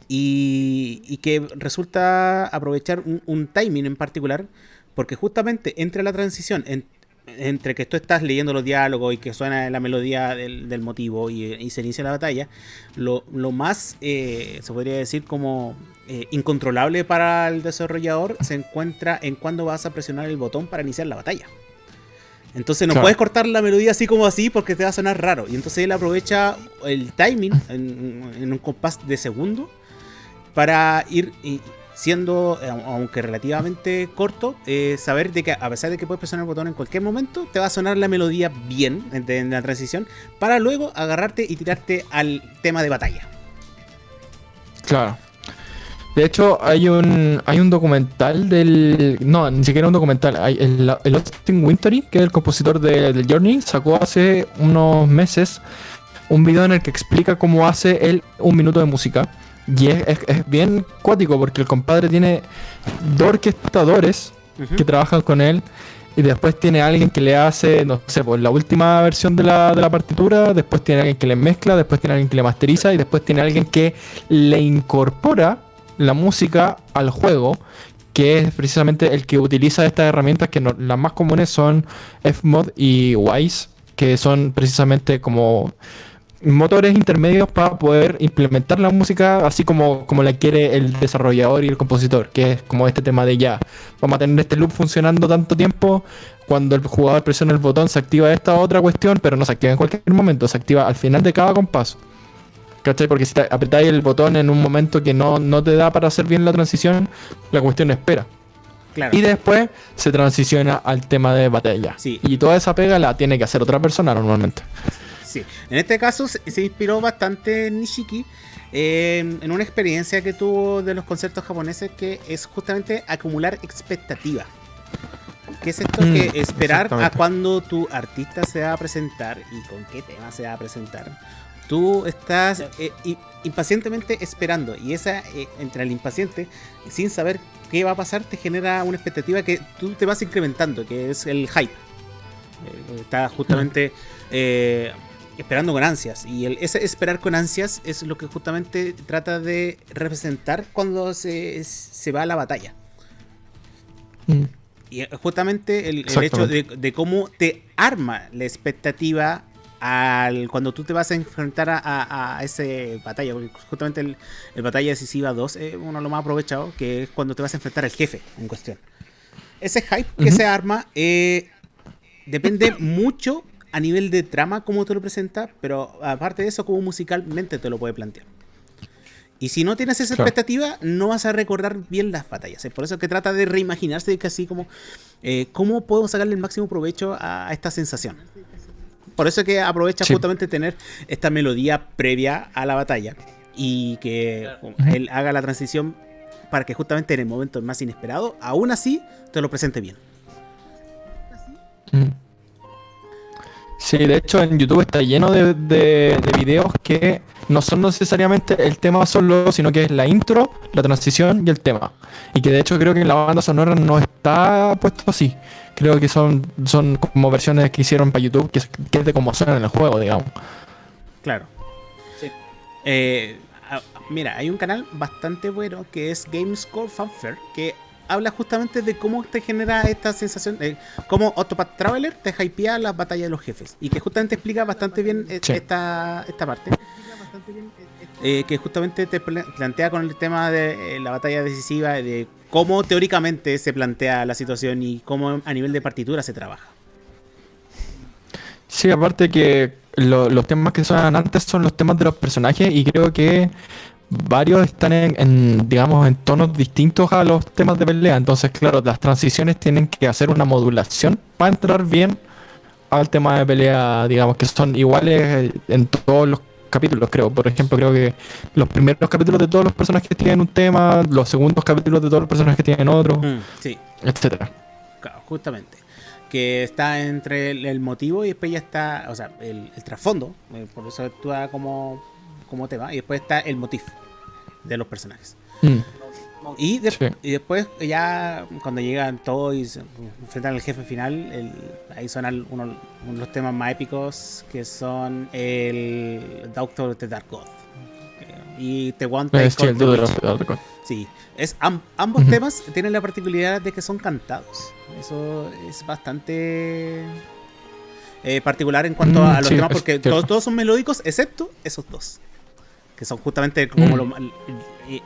y, y que resulta aprovechar un, un timing en particular porque justamente entre la transición en- entre que tú estás leyendo los diálogos y que suena la melodía del, del motivo y, y se inicia la batalla, lo, lo más, eh, se podría decir, como eh, incontrolable para el desarrollador se encuentra en cuando vas a presionar el botón para iniciar la batalla. Entonces no Claro. puedes cortar la melodía así como así porque te va a sonar raro. Y entonces él aprovecha el timing en, en un compás de segundo para ir y- siendo, eh, aunque relativamente corto, eh, saber de que a pesar de que puedes presionar el botón en cualquier momento, te va a sonar la melodía bien en, la transición para luego agarrarte y tirarte al tema de batalla. Claro. De hecho, hay un hay un documental del. No, ni siquiera un documental. El, el Austin Wintory, que es el compositor de, Journey, sacó hace unos meses un video en el que explica cómo hace él un minuto de música. Y es, es- es bien cuático porque el compadre tiene dos orquestadores que trabajan con él. Y después tiene alguien que le hace, no sé, pues la última versión de la, de la partitura. Después tiene alguien que le mezcla. Después tiene alguien que le masteriza. Y después tiene alguien que le incorpora la música al juego. Que es precisamente el que utiliza estas herramientas que no- las más comunes son Fmod y Wise. Que son precisamente como motores intermedios para poder implementar la música así como, como la quiere el desarrollador y el compositor, que es como este tema de ya, vamos a tener este loop funcionando tanto tiempo, cuando el jugador presiona el botón se activa esta otra cuestión, pero no se activa en cualquier momento, se activa al final de cada compás. ¿Cachai? Porque si te apretáis el botón en un momento que no, no te da para hacer bien la transición, la cuestión espera. Claro. Y después se transiciona al tema de batalla. Sí. Y toda esa pega la tiene que hacer otra persona normalmente. Sí, en este caso se, se inspiró bastante Nishiki eh, en una experiencia que tuvo de los conciertos japoneses que es justamente acumular expectativa. ¿Qué es esto? Mm, que esperar a cuando tu artista se va a presentar y con qué tema se va a presentar. Tú estás eh, impacientemente esperando y esa eh, entre el impaciente sin saber qué va a pasar te genera una expectativa que tú te vas incrementando, que es el hype. Eh, está justamente eh, esperando con ansias. Y el, ese esperar con ansias es lo que justamente trata de representar cuando se, se va a la batalla. Mm. Y eh, justamente el, el hecho de, de cómo te arma la expectativa al cuando tú te vas a enfrentar a, a, a ese batalla. Porque justamente el, el batalla decisiva 2 es uno de los más aprovechados, que es cuando te vas a enfrentar al jefe en cuestión. Ese hype que se arma eh, depende mucho a nivel de trama cómo te lo presenta, pero aparte de eso, como musicalmente te lo puede plantear. Y si no tienes esa Claro. expectativa, no vas a recordar bien las batallas. Es por eso que trata de reimaginarse que así como eh, cómo puedo sacarle el máximo provecho a, a esta sensación. Por eso que aprovecha Sí. justamente tener esta melodía previa a la batalla y que Claro. él haga la transición para que justamente en el momento más inesperado, aún así, te lo presente bien. Mm. Sí, de hecho en YouTube está lleno de, de- de videos que no son necesariamente el tema solo, sino que es la intro, la transición y el tema. Y que de hecho creo que en la banda sonora no está puesto así. Creo que son, son como versiones que hicieron para YouTube, que es, que es de cómo suena en el juego, digamos. Claro. Sí. Eh, a- mira, hay un canal bastante bueno que es Gamescore Fanfare que habla justamente de cómo te genera esta sensación, eh, cómo Autopath Traveler te hypea las batallas de los jefes y que justamente explica bastante bien eh, Sí. esta, esta parte. Eh, que justamente te pla- plantea con el tema de eh, la batalla decisiva, de cómo teóricamente se plantea la situación y cómo a nivel de partitura se trabaja. Sí, aparte que lo- los temas que suenan antes son los temas de los personajes y creo que varios están en, en, digamos, en tonos distintos a los temas de pelea. Entonces, claro, las transiciones tienen que hacer una modulación para entrar bien al tema de pelea, digamos, que son iguales eh, en todos los capítulos, creo. Por ejemplo, creo que los primeros capítulos de todos los personajes tienen un tema, los segundos capítulos de todos los personajes tienen otro, Mm, sí. etcétera. Claro, justamente. Que está entre el, el motivo y después ya está, o sea, el, el trasfondo, eh, por eso actúa como, como tema, y después está el motif de los personajes. Mm, Y, de- Sí. y después ya cuando llegan todos y se enfrentan al jefe final, el- ahí suenan uno, uno de los temas más épicos que son el Doctor the Dark God. Y The One eh, Take sí, de de Sí, es, am- ambos temas tienen la particularidad de que son cantados. Eso es bastante eh, particular en cuanto Mm, a los sí, temas, porque todos son melódicos, excepto esos dos. Que son justamente como Mm. lo, el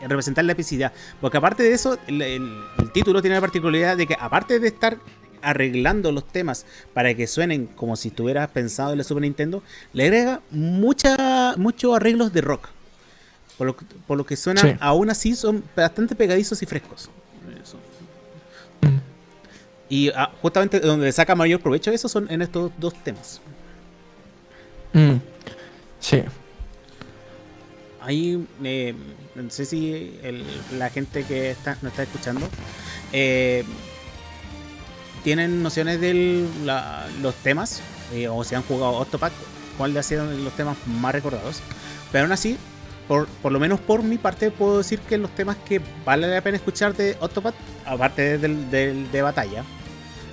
representar la epicidad. Porque aparte de eso, el, el- el título tiene la particularidad de que, aparte de estar arreglando los temas para que suenen como si estuvieras pensado en la Super Nintendo, le agrega mucha, muchos arreglos de rock. Por lo, que- por lo que suena, Sí. aún así son bastante pegadizos y frescos. Eso. Mm. Y ah, justamente donde saca mayor provecho eso son en estos dos temas. Mm, Sí. Ahí, eh, no sé si el- la gente que está, nos está escuchando eh, tienen nociones de los temas eh, o si han jugado Octopath. cuál de sido los temas más recordados. Pero aún así, por, por lo menos por mi parte, puedo decir que los temas que vale la pena escuchar de Octopath, aparte del, del- de batalla,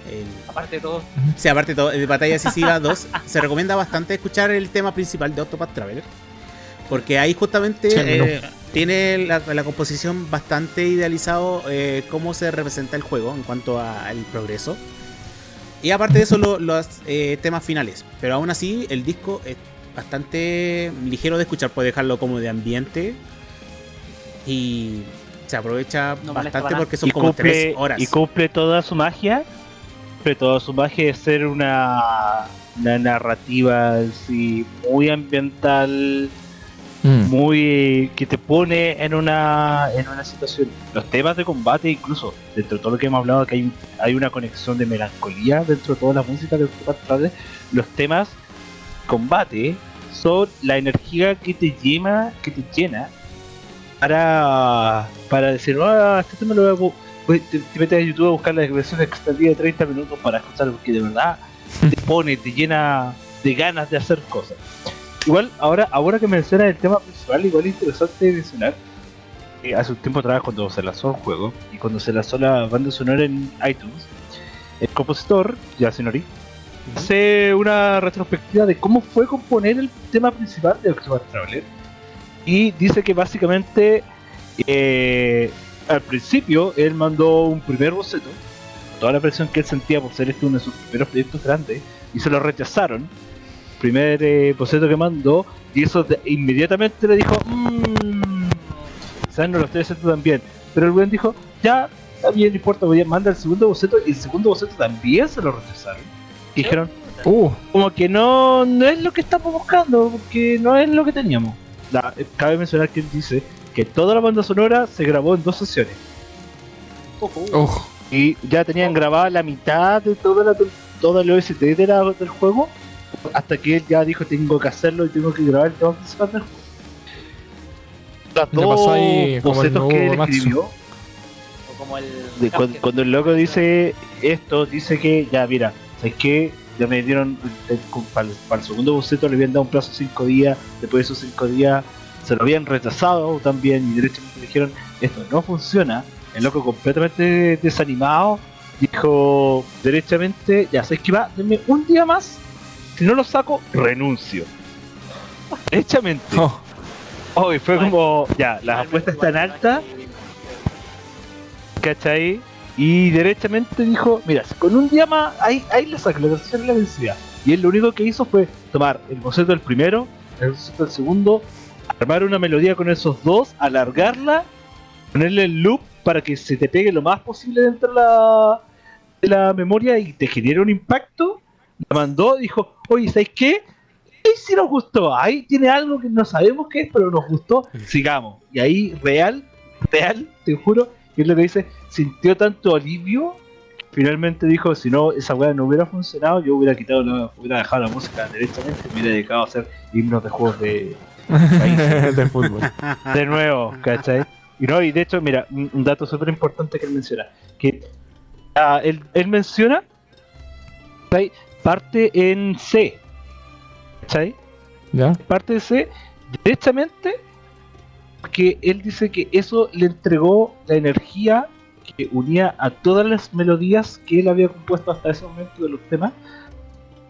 el- Aparte de todo, Sí, aparte de todo, de Batalla Decisiva 2, se recomienda bastante escuchar el tema principal de Octopath Traveler. Porque ahí justamente Sí, eh, tiene la, la composición bastante idealizado eh, cómo se representa el juego en cuanto a- al progreso. Y aparte de eso, lo- los eh, temas finales. Pero aún así, el disco es bastante ligero de escuchar. Puede dejarlo como de ambiente. Y se aprovecha No bastante porque son y como cumple, tres horas. y cumple toda su magia. Cumple toda su magia de ser una, una narrativa así, muy ambiental, Mm. muy que te pone en una en una situación. Los temas de combate, incluso dentro de todo lo que hemos hablado, que hay, hay una conexión de melancolía dentro de toda la música de Traveler, los temas combate son la energía que te llena, que te llena para para decir, ah, este tema lo voy a voy- te, te metes a YouTube a buscar la versión extendida de 30 minutos para escuchar porque de verdad te pone, te llena de ganas de hacer cosas. Igual, ahora, ahora que mencionas el tema principal, igual es interesante mencionar que hace un tiempo atrás cuando se lanzó el juego y cuando se lanzó la banda sonora en iTunes, el compositor, Yasunori, hace una retrospectiva de cómo fue componer el tema principal de Octopath Traveler y dice que básicamente eh, al principio él mandó un primer boceto toda la presión que él sentía por ser este uno de sus primeros proyectos grandes y se lo rechazaron primer eh, boceto que mandó y eso de- inmediatamente le dijo mmm, quizás no lo estoy haciendo tan bien pero el buen dijo ya está bien no importa voy a mandar el segundo boceto y el segundo boceto también se lo rechazaron. Y dijeron Uh, como que no, no es lo que estamos buscando, porque no es lo que teníamos. La- eh, cabe mencionar que él dice que toda la banda sonora se grabó en dos sesiones. Oh, y ya tenían grabada la mitad de toda la toda el OST de la- del juego hasta que él ya dijo tengo que hacerlo y tengo que grabar el tema principal del juego. Las Le dos pasó ahí bocetos que él escribió o como el. cuando, el loco dice esto, dice que ya, mira, ¿sabes qué? Ya me dieron, eh, para, el, para el segundo boceto le habían dado un plazo de 5 días, después de esos 5 días se lo habían rechazado también y derechamente dijeron, esto no funciona. El loco completamente desanimado dijo derechamente, ya sabes que va, denme un día más, si no lo saco, renuncio. Derechamente. oh, Oh, y fue como, ya, las apuestas están altas, ¿cachai? Y derechamente dijo, mira, si con un día más, ahí, ahí le saco la de la vencida. Y él lo único que hizo fue tomar el boceto del primero, el boceto del segundo, armar una melodía con esos dos, alargarla, ponerle el loop para que se te pegue lo más posible dentro de la, de la memoria y te genere un impacto. La mandó, dijo, oye, ¿sabes qué? Ahí sí nos gustó, ahí tiene algo que no sabemos qué es, pero nos gustó, sigamos. Y ahí, real, real, te juro, que es lo que dice, sintió tanto alivio, que finalmente dijo, si no, esa weá no hubiera funcionado, yo hubiera quitado la, hubiera dejado la música directamente y me hubiera dedicado a hacer himnos de juegos de, de fútbol. de nuevo, ¿cachai? Y no, y de hecho, mira, un, dato súper importante que él menciona, que ah, él, él menciona, ¿cachai? Parte en C, ¿cachai? ¿Ya? parte de C, derechamente, porque él dice que eso le entregó la energía que unía a todas las melodías que él había compuesto hasta ese momento de los temas,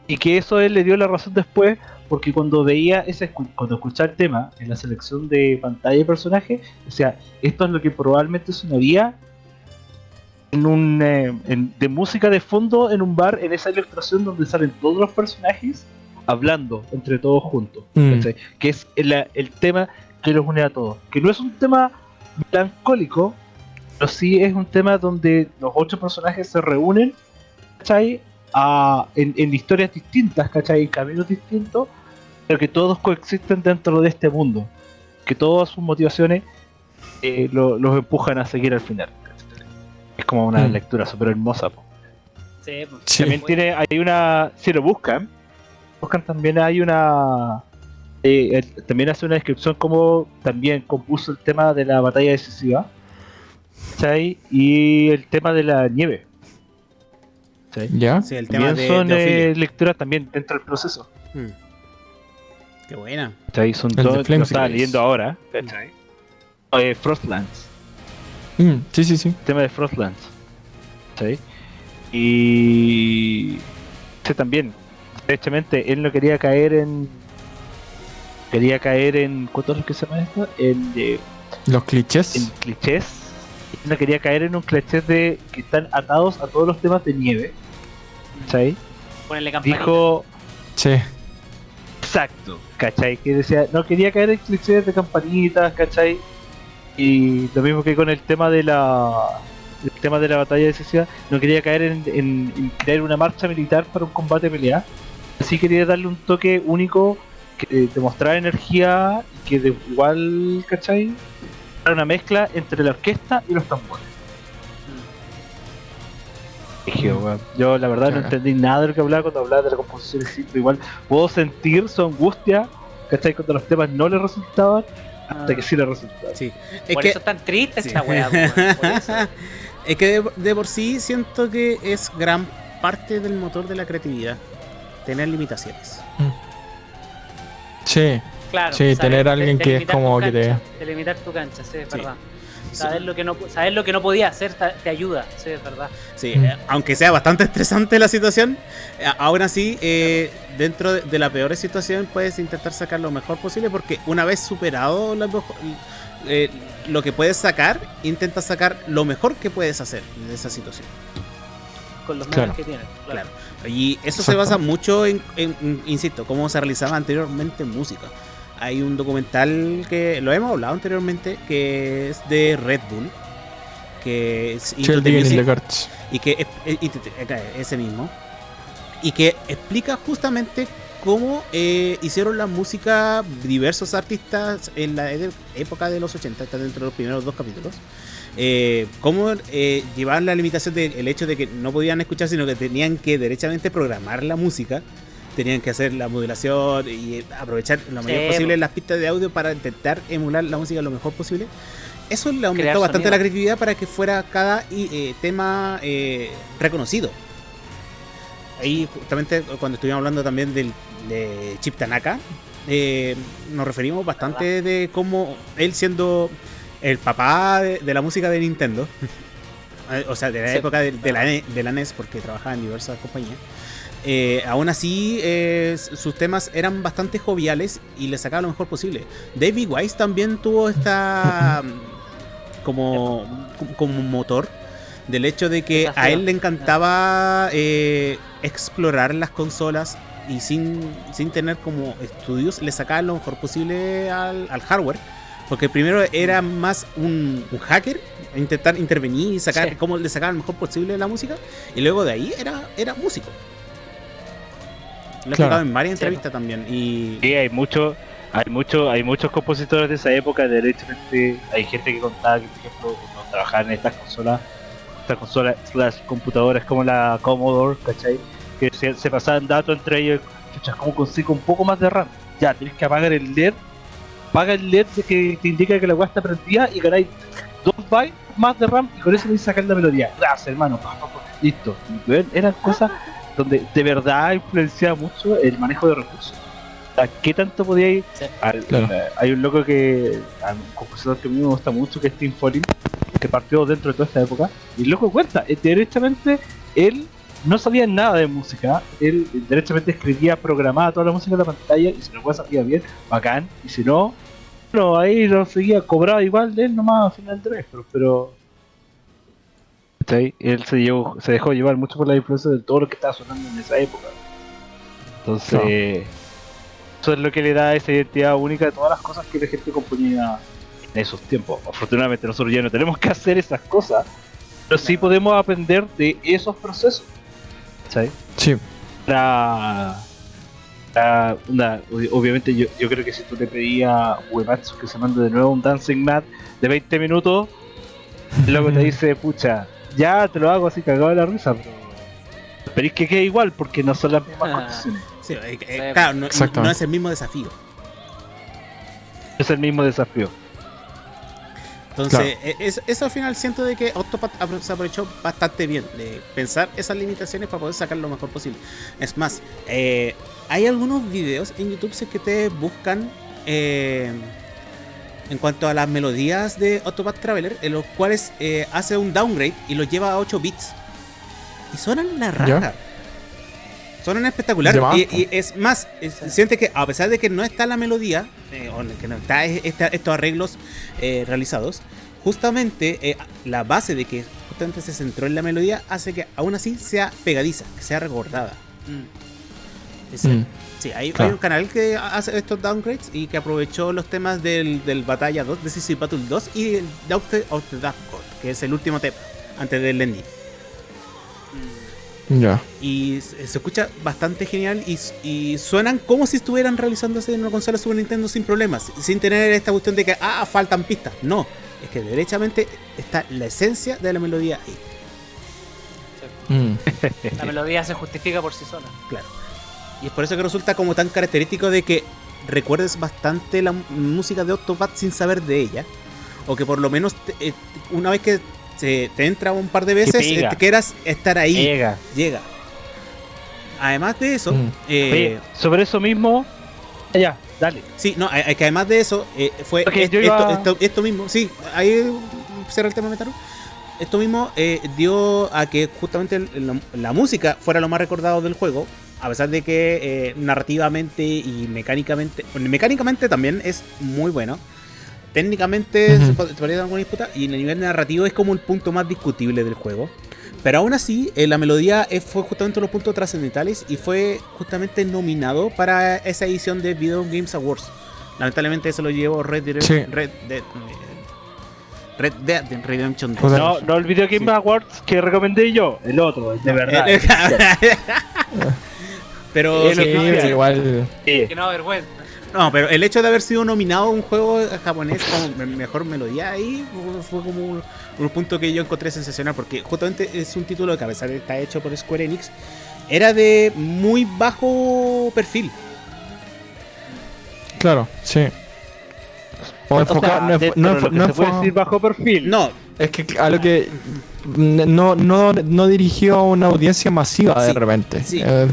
y que eso él le dio la razón después, porque cuando veía ese, cuando escuchaba el tema en la selección de pantalla de personaje, decía, esto es lo que probablemente sonaría en un eh, en- de música de fondo en un bar en esa ilustración donde salen todos los personajes hablando entre todos juntos Mm. que es el, el tema que los une a todos que no es un tema melancólico pero sí es un tema donde los ocho personajes se reúnen ¿cachai? A- en, en historias distintas ¿cachai? en caminos distintos pero que todos coexisten dentro de este mundo que todas sus motivaciones eh, lo- los empujan a seguir al final. Es como una Mm. lectura súper hermosa po. Sí, pues, Sí. también tiene, hay una, si lo buscan, buscan también hay una, eh, él también hace una descripción como también compuso el tema de la batalla decisiva, ¿cachai? Y el tema de la nieve. ¿Ya? Sí, el tema También de, son de eh, lecturas también dentro del proceso. Mm. Qué buena. Son todos, Flames lo estaba leyendo ahora. Eh, Frostlands, Mm, sí, sí, sí. el tema de Frostlands. ¿cachai? Y. Sí, también. Derechamente, él no quería caer en. Quería caer en. ¿Cuántos es que se llama esto? En, eh, Los clichés. en clichés. Él no quería caer en un cliché de que están atados a todos los temas de nieve. ¿cachai? Ponerle campanita. Dijo. Sí. Exacto, ¿cachai? Que decía, no quería caer en clichés de campanitas, ¿cachai? Y lo mismo que con el tema de la el tema de la batalla decisiva, no quería caer en, en- en crear una marcha militar para un combate pelea. Así quería darle un toque único que demostrar energía y que de igual, ¿cachai? Era una mezcla entre la orquesta y los tambores. Weón, Yo la verdad no entendí nada de lo que hablaba cuando hablaba de la composición pero igual puedo sentir su angustia, ¿cachai? Cuando los temas no le resultaban, hasta Ah. que sí le resultaban. Sí. Es Por que, eso es tan triste Sí. esta weá, es que de, de por sí siento que es gran parte del motor de la creatividad. Tener limitaciones. Sí. Claro, Sí, tener de- alguien que es como que te- Delimitar tu cancha, sí, Sí. verdad. Saber lo, que no, saber lo que no podía hacer te ayuda, sí, es verdad. Sí, Mm. eh, aunque sea bastante estresante la situación, eh, aún así, eh, dentro de, de la peor situación puedes intentar sacar lo mejor posible porque una vez superado la eh, lo que puedes sacar, intenta sacar lo mejor que puedes hacer de esa situación. Con los Claro. medios que tienes. Claro. Y eso se basa mucho en, en- en, insisto, cómo se realizaba anteriormente en música. Hay un documental que lo hemos hablado anteriormente, que es de Red Bull, que es Into the Digging in Music. the y que eh, ese mismo y que explica justamente cómo eh, hicieron la música diversos artistas en la e- época de los 80 está dentro de los primeros dos capítulos eh, cómo eh, llevaban la limitación del hecho de que no podían escuchar sino que tenían que derechamente programar la música tenían que hacer la modulación y eh, aprovechar lo mayor Sí, posible po. las pistas de audio para intentar emular la música lo mejor posible eso le aumentó bastante sonido. la creatividad para que fuera cada eh, tema eh, reconocido. Ahí justamente cuando estuvimos hablando también del, de Chip Tanaka, eh, nos referimos bastante de cómo él siendo el papá de, de la música de Nintendo, o sea, de la Sí, época de, de la, de la NES, porque trabajaba en diversas compañías, eh, aún así eh, sus temas eran bastante joviales y le sacaba lo mejor posible. David Wise también tuvo esta como, como motor del hecho de que a él le encantaba eh, explorar las consolas y sin, sin tener como estudios le sacaba lo mejor posible al, al hardware. Porque primero era más un, un hacker, intentar intervenir y sacar Sí. cómo le sacaba lo mejor posible la música. Y luego de ahí era, era músico. Lo he Claro. en varias Sí. entrevistas también. Y Sí, hay mucho, hay mucho, hay muchos compositores de esa época, derechamente, hay gente que contaba que por ejemplo cuando trabajaban en estas consolas, estas consolas, las computadoras como la Commodore, ¿cachai? Que se, se pasaban datos entre ellos, chuchas, ¿cómo consigo un poco más de RAM? Ya, tienes que apagar el LED, apaga el LED de que te indica que la weá está prendida y ganáis 2 bytes más de RAM y con eso podéis sacar la melodía. Gracias, hermano, listo. Eran cosas donde de verdad influenciaba mucho el manejo de recursos. O sea, ¿qué tanto podía ir? Sí. Al- Claro. eh, hay un loco que, a un compositor que a mí me gusta mucho, que es Tim Follin, que partió dentro de toda esta época, y el loco cuenta, eh, derechamente, él no sabía nada de música, él eh, derechamente escribía, programaba toda la música en la pantalla, y si la cosa salía bien, bacán, y si no, no, ahí lo seguía, cobraba igual de él nomás a final de mes, pero, pero ¿cachai? él se, llevó, se dejó llevar mucho por la influencia de todo lo que estaba sonando en esa época. Entonces, eso es lo que le da esa identidad única de todas las cosas que la gente componía en esos tiempos. Afortunadamente nosotros ya no tenemos que hacer esas cosas, pero sí podemos aprender de esos procesos. ¿cachai? Sí. Para, para una- ob- obviamente yo, yo creo que si tú le pedías a Uematsu que se mande de nuevo un Dancing Mat de 20 minutos, luego te dice, pucha, ya te lo hago así cagado de la risa, pero esperéis que quede igual porque no son las mismas Ah. condiciones. sí, eh, eh, Sí, claro, no, es el mismo desafío. Es el mismo desafío. Entonces, e- es- eso al final siento de que Octopath se aprovechó bastante bien de pensar esas limitaciones para poder sacar lo mejor posible. Es más, eh, hay algunos videos en YouTube si es que ustedes buscan eh, en cuanto a las melodías de Octopath Traveler, en los cuales eh, hace un downgrade y los lleva a 8 bits. Y suenan la ¿Ya? raja. Suenan espectacular. De más, Y, es más, es- siente que a pesar de que no está la melodía, eh, o que no está esta- estos arreglos eh, realizados, justamente eh, la base de que justamente se centró en la melodía hace que aún así sea pegadiza, que sea recordada. Es- Mm. Sí, hay, un canal que hace estos downgrades y que aprovechó los temas del, del Batalla 2, Decisive Battle 2 y el Doctor of the Dark God, que es el último tema antes del ending. Ya. Y se se escucha bastante genial y, y suenan como si estuvieran realizándose en una consola Super Nintendo sin problemas, sin tener esta cuestión de que, ah, faltan pistas. No, es que derechamente está la esencia de la melodía ahí. Mm. La melodía se justifica por sí sola. Claro. Y es por eso que resulta como tan característico de que recuerdes bastante la música de Octopath sin saber de ella. O que por lo menos te- eh, una vez que se te entra un par de veces, eh, te quieras estar ahí. Llega. Llega. Además de eso, Mm. eh, Oye, sobre eso mismo. Ya, dale. sí, no, hay- que además de eso, eh, fue Ok, est- esto, iba- esto- esto mismo, sí, ahí cierra el tema Metaru. Esto mismo eh, dio a que justamente la música fuera lo más recordado del juego, a pesar de que eh, narrativamente y mecánicamente, bueno, mecánicamente también es muy bueno. Técnicamente se pod- se podría dar alguna disputa y en el nivel narrativo es como el punto más discutible del juego. Pero aún así, eh, la melodía fue justamente uno de los puntos trascendentales y fue justamente nominado para esa edición de Video Games Awards. Lamentablemente eso lo llevó Red Dead Sí. Red Dead, eh, Red Dead Redemption 2. Joder. No, no el Video Game Sí. Awards que recomendé yo, el otro, el de verdad. Pero sí, Sí, igual. Sí. Que no vergüenza. no, pero el hecho de haber sido nominado a un juego japonés como me- mejor melodía ahí fue como un, un punto que yo encontré sensacional porque justamente es un título que a pesar de que está hecho por Square Enix era de muy bajo perfil. Claro, sí. O sea, no, se puede enfo- decir bajo perfil. No, Es que a lo que no, no, no dirigió a una audiencia masiva de Sí, repente. sí. Eh,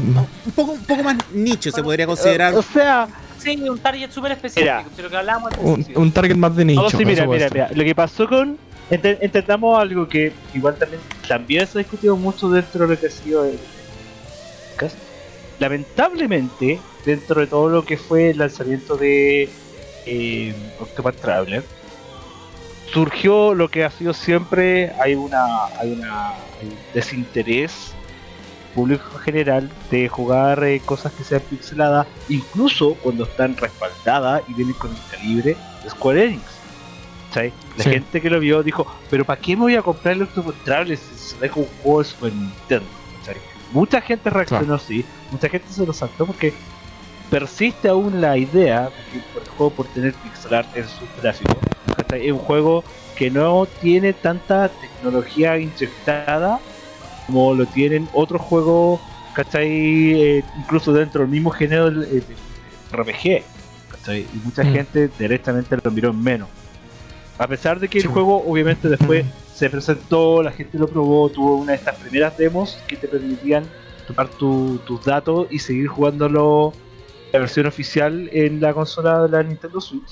un poco, un poco más nicho se podría considerar. Eh, O sea, Sí, un target súper específico. Mira. que un, target más de nicho. no, sí, mira, eso puede mira, ser. mira. Lo que pasó con. ente- Entendamos algo que igual también, también se ha discutido mucho dentro de lo que ha sido el podcast. Lamentablemente, dentro de todo lo que fue el lanzamiento de eh, Octopath Traveler, surgió lo que ha sido siempre, hay una, hay una hay un desinterés público en general de jugar eh, cosas que sean pixeladas, incluso cuando están respaldadas y vienen con el calibre de Square Enix. ¿Cachai? La Sí. gente que lo vio dijo, pero ¿para qué me voy a comprar el Octopath Traveler si se deja un juego de Super Nintendo? Mucha gente reaccionó así, mucha gente se lo saltó porque persiste aún la idea de que por el juego por tener pixel art en sus gráficos. Es un juego que no tiene tanta tecnología inyectada como lo tienen otros juegos, ¿cachai? Eh, incluso dentro del mismo género del, del RPG, ¿cachai? Y mucha Mm. gente directamente lo miró en menos. A pesar de que Sí. el juego obviamente después Mm. se presentó, la gente lo probó, tuvo una de estas primeras demos que te permitían tomar tu- tus datos y seguir jugándolo la versión oficial en la consola de la Nintendo Switch.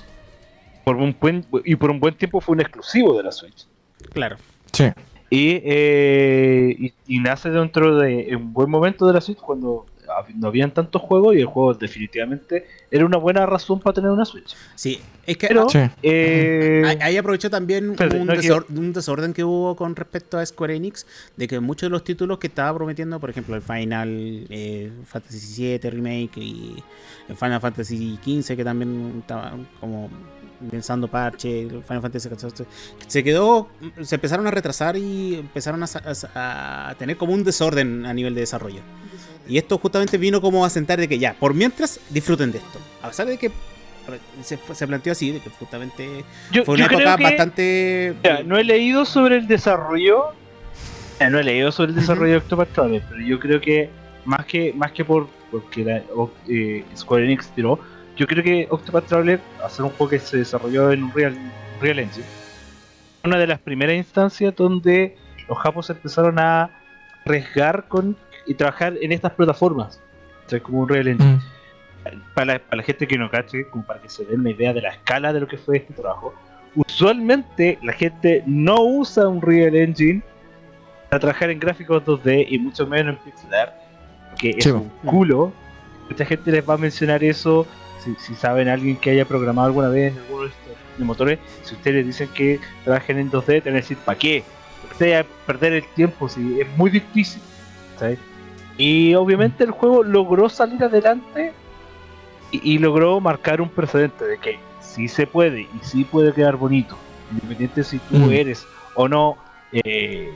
Por un buen, y por un buen tiempo fue un exclusivo de la Switch. Claro. Sí. Y, eh, y, y nace dentro de un buen momento de la Switch cuando no habían tantos juegos y el juego definitivamente era una buena razón para tener una Switch. Sí, es que Pero- Sí. Eh, Ahí- aprovechó también Espérate, un, no desor- un desorden que hubo con respecto a Square Enix, de que muchos de los títulos que estaba prometiendo, por ejemplo, el Final eh, Fantasy VII Remake y el Final Fantasy XV, que también estaba como pensando parche, Final Fantasy XIV, se quedó, se empezaron a retrasar y empezaron a, a a tener como un desorden a nivel de desarrollo. Y esto justamente vino como a sentar de que ya, por mientras disfruten de esto. A pesar de que ver, se, se planteó así, de que justamente yo, fue una época que- bastante. Mira, no he leído sobre el desarrollo. eh, no he leído sobre el desarrollo de Octopath Traveler, pero yo creo que más que más que por porque la, eh, Square Enix tiró, yo creo que Octopath Traveler, hacer un juego que se desarrolló en un Real, Real Engine, una de las primeras instancias donde los japos empezaron a arriesgar con y trabajar en estas plataformas. O sea, como un Real Engine. Mm. Para, la, para la gente que no cache, como para que se den una idea de la escala de lo que fue este trabajo. Usualmente la gente no usa un Real Engine para trabajar en gráficos 2D y mucho menos en pixel art, que es un culo. Mucha gente les va a mencionar eso. Si, si saben alguien que haya programado alguna vez en alguno de estos de motores, si ustedes dicen que trabajen en 2D, te van a decir, ¿para qué? Ustedes a perder el tiempo, si es muy difícil. ¿sabes? Y obviamente el juego logró salir adelante y, y logró marcar un precedente de que sí se puede y sí puede quedar bonito, independiente si tú Mm. eres o no, eh,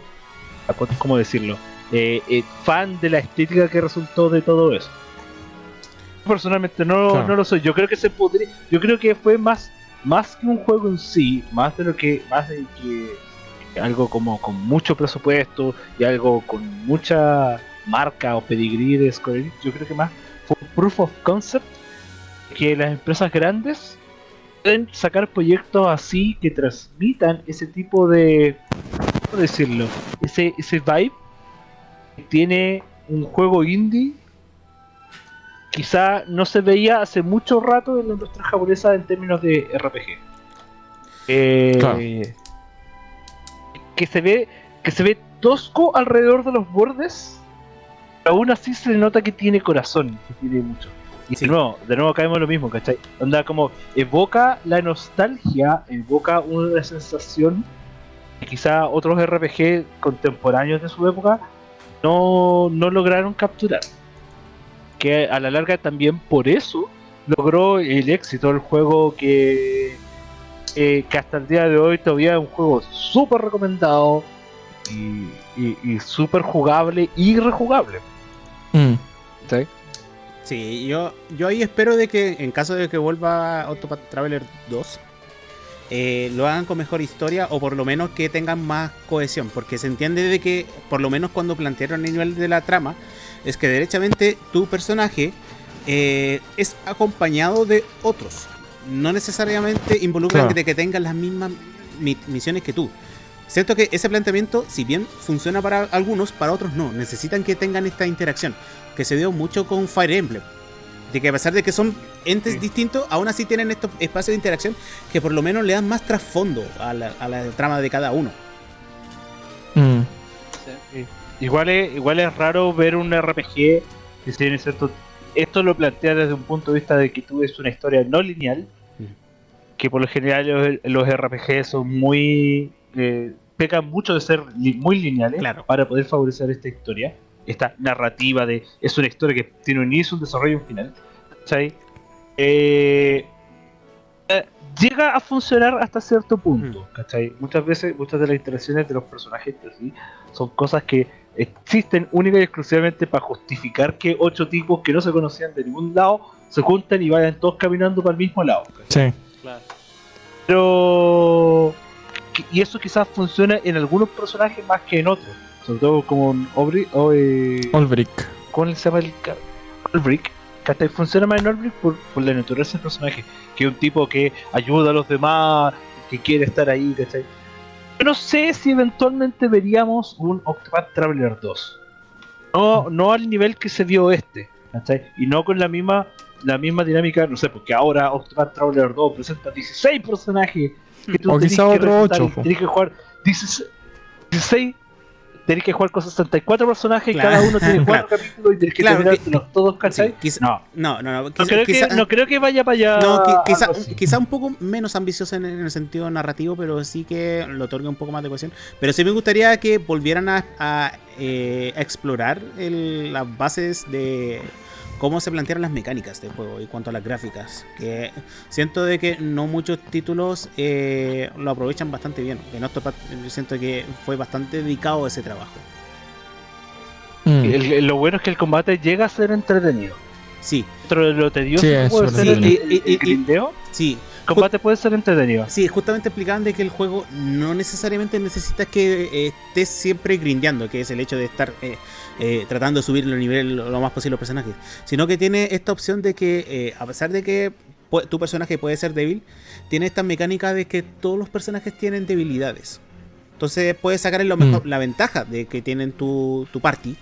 ¿cómo decirlo? Eh, eh, fan de la estética que resultó de todo eso. Personalmente no, Claro. no lo soy. Yo creo que se podría, yo creo que fue más, más que un juego en sí, más de lo que, más de que algo como con mucho presupuesto y algo con mucha marca o pedigrí de Square Enix, yo creo que más fue un proof of concept que las empresas grandes pueden sacar proyectos así que transmitan ese tipo de ¿cómo decirlo? ese, ese vibe que tiene un juego indie quizá no se veía hace mucho rato en la industria japonesa en términos de RPG Eh, Claro. que se ve que se ve tosco alrededor de los bordes pero aún así se le nota que tiene corazón que tiene mucho y Sí. de nuevo de nuevo caemos en lo mismo ¿cachai? onda como evoca la nostalgia evoca una sensación que quizá otros RPG contemporáneos de su época no, no lograron capturar que a la larga también por eso logró el éxito del juego que, eh, que hasta el día de hoy todavía es un juego súper recomendado y, y, y súper jugable y rejugable. Mm. ¿sí? Sí, yo, yo ahí espero de que en caso de que vuelva Octopath Traveler 2, eh, lo hagan con mejor historia o por lo menos que tengan más cohesión, porque se entiende de que por lo menos cuando plantearon el nivel de la trama, es que derechamente tu personaje eh, es acompañado de otros, no necesariamente involucran Claro. de que tengan las mismas mi- misiones que tú. Siento que ese planteamiento, si bien funciona para algunos, para otros no. Necesitan que tengan esta interacción, que se dio mucho con Fire Emblem. De que a pesar de que son entes Sí. distintos, aún así tienen estos espacios de interacción que por lo menos le dan más trasfondo a la, a la trama de cada uno. Mm. Igual es, igual es raro ver un RPG que si bien es cierto, esto lo plantea desde un punto de vista de que tú ves una historia no lineal, Mm. que por lo general los, los RPG son muy... eh, pecan mucho de ser li- muy lineales Claro. para poder favorecer esta historia, esta narrativa de... Es una historia que tiene un inicio, un desarrollo y un final. ¿cachai? Eh, eh, llega a funcionar hasta cierto punto, ¿cachai? Muchas veces, muchas de las interacciones de los personajes sí son cosas que existen única y exclusivamente para justificar que ocho tipos que no se conocían de ningún lado se juntan y vayan todos caminando para el mismo lado. Sí. Claro. Pero y eso quizás funciona en algunos personajes más que en otros, sobre todo como en Aubrey o eh, Olbrick. ¿Cómo se llama el Olbrick? ¿cachai? Funciona más en Olbrick por, por la naturaleza del personaje, que es un tipo que ayuda a los demás, que quiere estar ahí, ¿cachai? Yo no sé si eventualmente veríamos un Octopath Traveler 2. No, no al nivel que se vio este, ¿cachai? Y no con la misma la misma dinámica, no sé, porque ahora Octopath Traveler 2 presenta 16 personajes que tú O quizá que otro reclutar ocho, y po. tenés que jugar 16, 16 tenés que jugar con 64 personajes, Claro, cada uno tiene claro. 4 capítulos y tenés que Claro, terminártelos todos, ¿cachai? Sí, quizá- no, No, no, no. no creo, quizá- que, no creo que vaya para allá. no, qui- quizá, quizá un poco menos ambicioso en, en el sentido narrativo, pero sí que le otorga un poco más de cohesión. Pero sí me gustaría que volvieran a, a, eh, a explorar el- las bases de cómo se plantearon las mecánicas del juego y cuanto a las gráficas. Que siento de que no muchos títulos eh, lo aprovechan bastante bien. En Octopath yo siento que fue bastante dedicado a ese trabajo. Mm. El- el- lo bueno es que el combate llega a ser entretenido. Sí, Dentro de lo tedioso Sí, es puede ser el, entretenido. el- grindeo, sí. combate puede ser entretenido. Sí, justamente explicaban de que el juego no necesariamente necesitas que eh, estés siempre grindeando, que es el hecho de estar eh, eh, tratando de subir el nivel lo, más posible a los personajes, sino que tiene esta opción de que, eh, a pesar de que tu personaje puede ser débil, tiene esta mecánica de que todos los personajes tienen debilidades. Entonces puedes sacar lo mejor, Mm. la ventaja de que tienen tu, tu party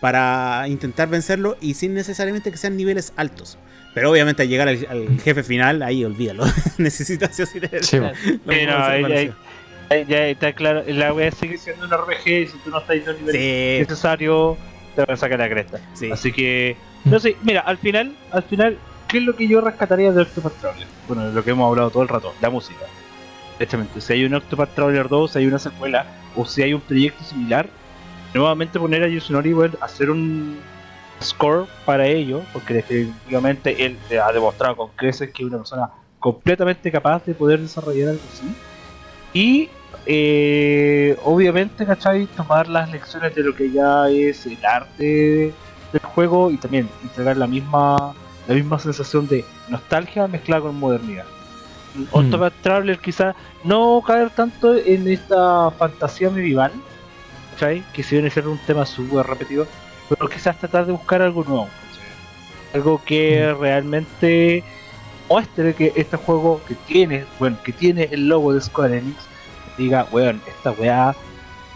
para intentar vencerlo y sin necesariamente que sean niveles altos. Pero obviamente al llegar al, al jefe final, ahí olvídalo. Necesitas sí sí lo Ya está claro. La wea sigue siendo un RPG y si tú no estás en un nivel Sí, necesario, te van a sacar la cresta. sí. Así que, no sé, mira, al final, al final, ¿qué es lo que yo rescataría de Octopath Traveler? Bueno, lo que hemos hablado todo el rato, la música. Directamente, si hay un Octopath Traveler 2, si hay una secuela, o si hay un proyecto similar, nuevamente poner a Yusunori, bueno, hacer un score para ello, porque definitivamente él ha demostrado con creces que es una persona completamente capaz de poder desarrollar algo así. Y eh, obviamente, ¿cachai? Tomar las lecciones de lo que ya es el arte del juego y también entregar la misma la misma sensación de nostalgia mezclada con modernidad. Octopath Traveler quizá no caer tanto en esta fantasía medieval, ¿cachai? Que si viene a ser un tema súper repetido, pero quizás tratar de buscar algo nuevo, ¿cachai? Algo que realmente muestre que este juego que tiene, bueno, que tiene el logo de Square Enix, diga, weón, esta weá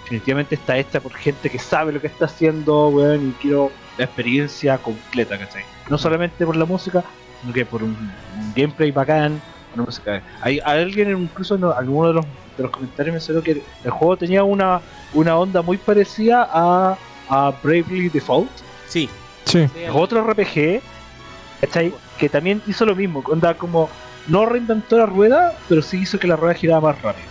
definitivamente está hecha por gente que sabe lo que está haciendo, weón, y quiero la experiencia completa, ¿cachai? No solamente por la música, sino que por un, un gameplay bacán, una música. Hay alguien incluso en alguno de los, de los comentarios mencionó que el juego tenía una, una onda muy parecida a, a Bravely Default, Sí, sí. Sí, es otro RPG, ¿cachai? Que también hizo lo mismo, onda como no reinventó la rueda, pero sí hizo que la rueda girara más rápido.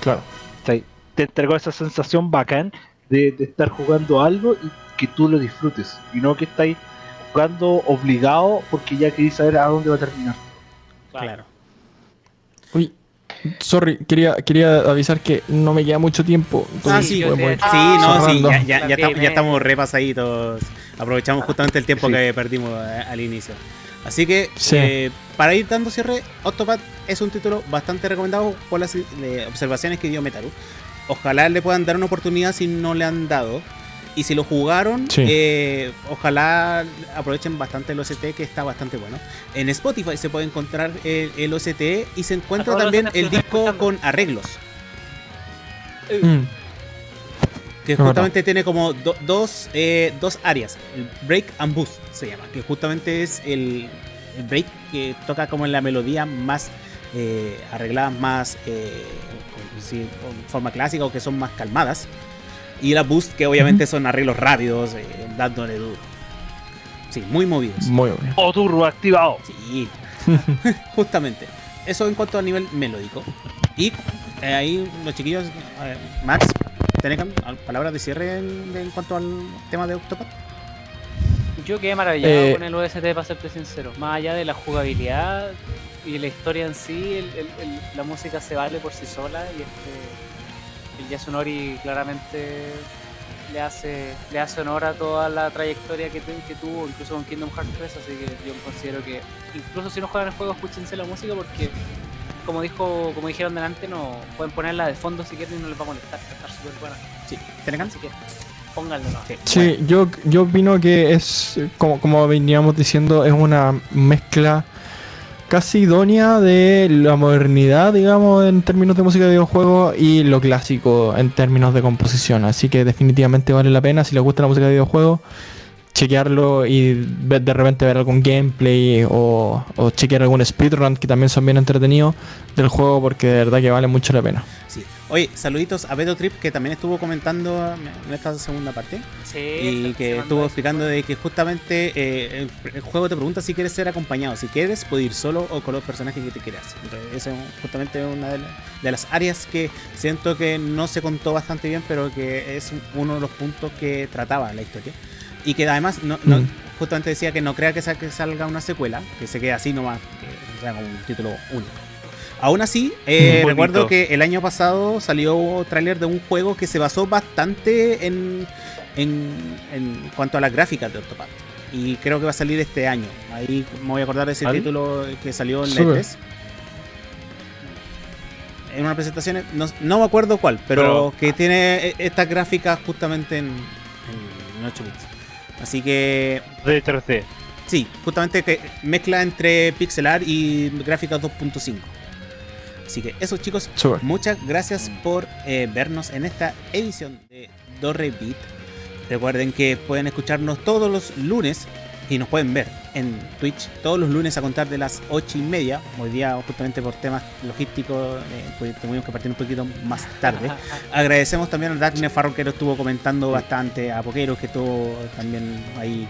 Claro. ¿cachai? Te entregó esa sensación bacán de, de estar jugando algo y que tú lo disfrutes, y no que estáis jugando obligado porque ya queréis saber a dónde va a terminar. claro. Sorry, quería, quería avisar que no me queda mucho tiempo. Ah, sí, te- ir Sí, no, sí, ya, ya, estamos repasaditos. Aprovechamos justamente el tiempo Sí. que perdimos eh, al inicio. Así que, Sí. eh, para ir dando cierre, Octopath es un título bastante recomendado por las eh, observaciones que dio Metaru. Ojalá le puedan dar una oportunidad si no le han dado. Y si lo jugaron, Sí. eh, ojalá aprovechen bastante el OST que está bastante bueno. En Spotify se puede encontrar el, el OST y se encuentra también el disco escuchando. con arreglos. Mm, Que justamente tiene como do- dos, eh, dos áreas. El break and boost se llama. Que justamente es el, el break que toca como en la melodía más eh, arregladas, más eh, con- sí, con forma clásica o que son más calmadas. Y la boost que obviamente son arreglos rápidos, eh, dándole duro. Sí, muy movidos. muy bien. O turbo activado. Sí, justamente. Eso en cuanto a nivel melódico. Y eh, ahí los chiquillos, eh, Max, ¿tenés al- palabras de cierre en, en cuanto al tema de Octopath? Yo quedé maravillado Eh, con el OST, para serte sincero. Más allá de la jugabilidad y la historia en sí, el- el- el- la música se vale por sí sola y este, el Yasunori claramente le hace, le hace honor a toda la trayectoria que, tu- que tuvo, incluso con Kingdom Hearts 3, así que yo considero que incluso si no juegan el juego, escúchense la música porque como dijo, como dijeron delante, no pueden ponerla de fondo si quieren y no les va a molestar, va a estar súper buena. Sí, ¿tenés Así que pónganlo. ¿no? Sí, Sí, yo, yo opino que es, como, como veníamos diciendo, es una mezcla casi idónea de la modernidad, digamos, en términos de música de videojuegos y lo clásico en términos de composición. Así que definitivamente vale la pena si les gusta la música de videojuegos chequearlo y de repente ver algún gameplay o, chequear algún speedrun que también son bien entretenidos del juego porque de verdad que vale mucho la pena. Oye, saluditos a Beto Trip que también estuvo comentando en esta segunda parte. Sí, y que estuvo explicando de que justamente eh, el, el juego te pregunta si quieres ser acompañado. Si quieres, puedes ir solo o con los personajes que te quieras. Entonces, esa es justamente una de, la- de las áreas que siento que no se contó bastante bien, pero que es uno de los puntos que trataba la historia. Y que además, no, no- Mm. justamente decía que no crea que salga una secuela, que se quede así nomás, que sea como un título único. Aún así, eh, recuerdo que el año pasado salió tráiler de un juego que se basó bastante en, en, en cuanto a las gráficas de Octopath. Y creo que va a salir este año. Ahí me voy a acordar de ese título que salió en la Súper. E3. En una presentación, no, no me acuerdo cuál, pero, Pero- que tiene eh, estas gráficas justamente en, en 8 bits. Así que De 3D. Sí, justamente que mezcla entre pixelar y gráficas 2.5. Así que eso chicos, muchas gracias por eh, vernos en esta edición de Dorre Beat. Recuerden que pueden escucharnos todos los lunes y nos pueden ver en Twitch todos los lunes a contar de las 8 y media. Hoy día justamente por temas logísticos eh, pues, tuvimos que partir un poquito más tarde. Agradecemos también a Daphne Farro que lo estuvo comentando bastante, a Poquero que estuvo también ahí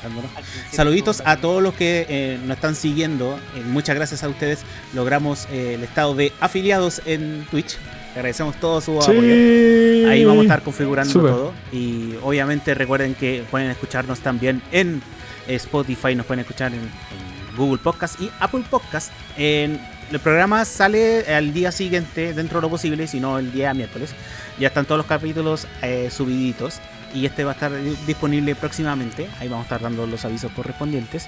presentándonos. Saluditos a todos los que eh, nos están siguiendo. Eh, muchas gracias a ustedes. Logramos eh, el estado de afiliados en Twitch. Agradecemos todo su apoyo. Sí. Ahí vamos a estar configurando todo. Y obviamente recuerden que pueden escucharnos también en eh, Spotify, nos pueden escuchar en, en Google Podcast y Apple Podcast. En, el programa sale al día siguiente, dentro de lo posible, si no el día miércoles. Ya están todos los capítulos eh, subiditos. Y este va a estar disponible próximamente. Ahí vamos a estar dando los avisos correspondientes.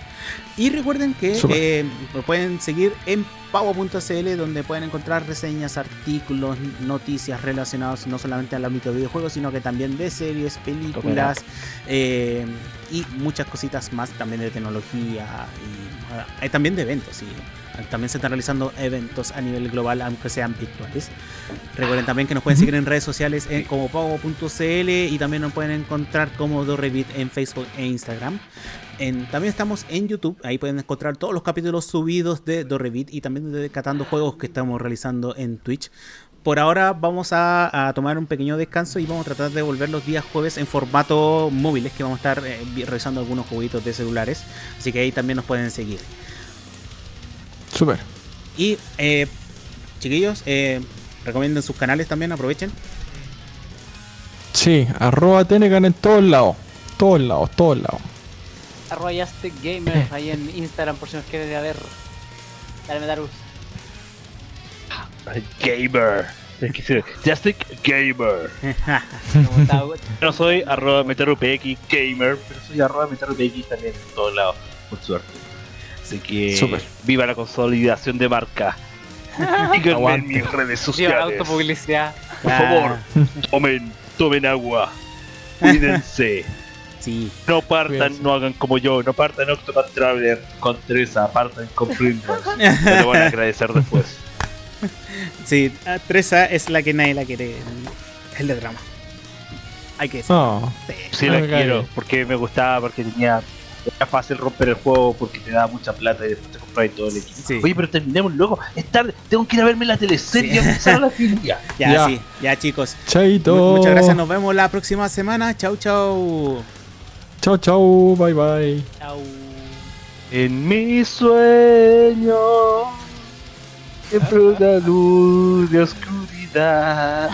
Y recuerden que eh, lo pueden seguir en pavo.cl donde pueden encontrar reseñas, artículos, noticias relacionadas no solamente al ámbito de videojuegos, sino que también de series, películas eh, y muchas cositas más también de tecnología y eh, también de eventos. Y también se están realizando eventos a nivel global, aunque sean virtuales. Recuerden también que nos pueden seguir en redes sociales en como pavo.cl y también nos pueden encontrar como Dorrevit en Facebook e Instagram. También estamos en YouTube, ahí pueden encontrar todos los capítulos subidos de Dorrevit y también de Catando Juegos que estamos realizando en Twitch. Por ahora vamos a, tomar un pequeño descanso y vamos a tratar de volver los días jueves en formato móviles, que vamos a estar eh, vi- revisando algunos jueguitos de celulares. Así que ahí también nos pueden seguir. Súper. Y eh, chiquillos, eh, recomienden sus canales también, aprovechen. Sí, arroba Tenecan en todos lados. Todos lados, todos lados. Arroba Yastic Gamer ahí en Instagram por si nos quieren ir a ver. Dale, Metarus. Gamer. Es que sí, Justic Gamer. No soy arroba meterupx gamer, pero soy arroba meterupx también en todos lados, por suerte. Así que viva la consolidación de marca. Síganme en mis redes sociales. autopublicidad. Por favor, tomen, tomen agua. Cuídense. Sí, No partan, Cuídense. no hagan como yo. No partan Octopath Traveler con Teresa, partan con Primrose. Me lo van a agradecer después. sí, ah, Tresa es la que nadie la quiere. El de drama. Hay que decir. No. Sí, No la quiero, porque me gustaba, porque tenía. Era fácil romper el juego porque te daba mucha plata y después te comprabas todo el equipo. Sí. Oye, pero terminemos luego. Es tarde, tengo que ir a verme la teleserie Sí. y empezar la filia. Ya, Ya. sí, ya chicos. Chaito. Mu- Muchas gracias, nos vemos la próxima semana. Chau, chau. Chao, chao. Bye, bye. Chau. En mi sueño, siempre una luz de oscuridad.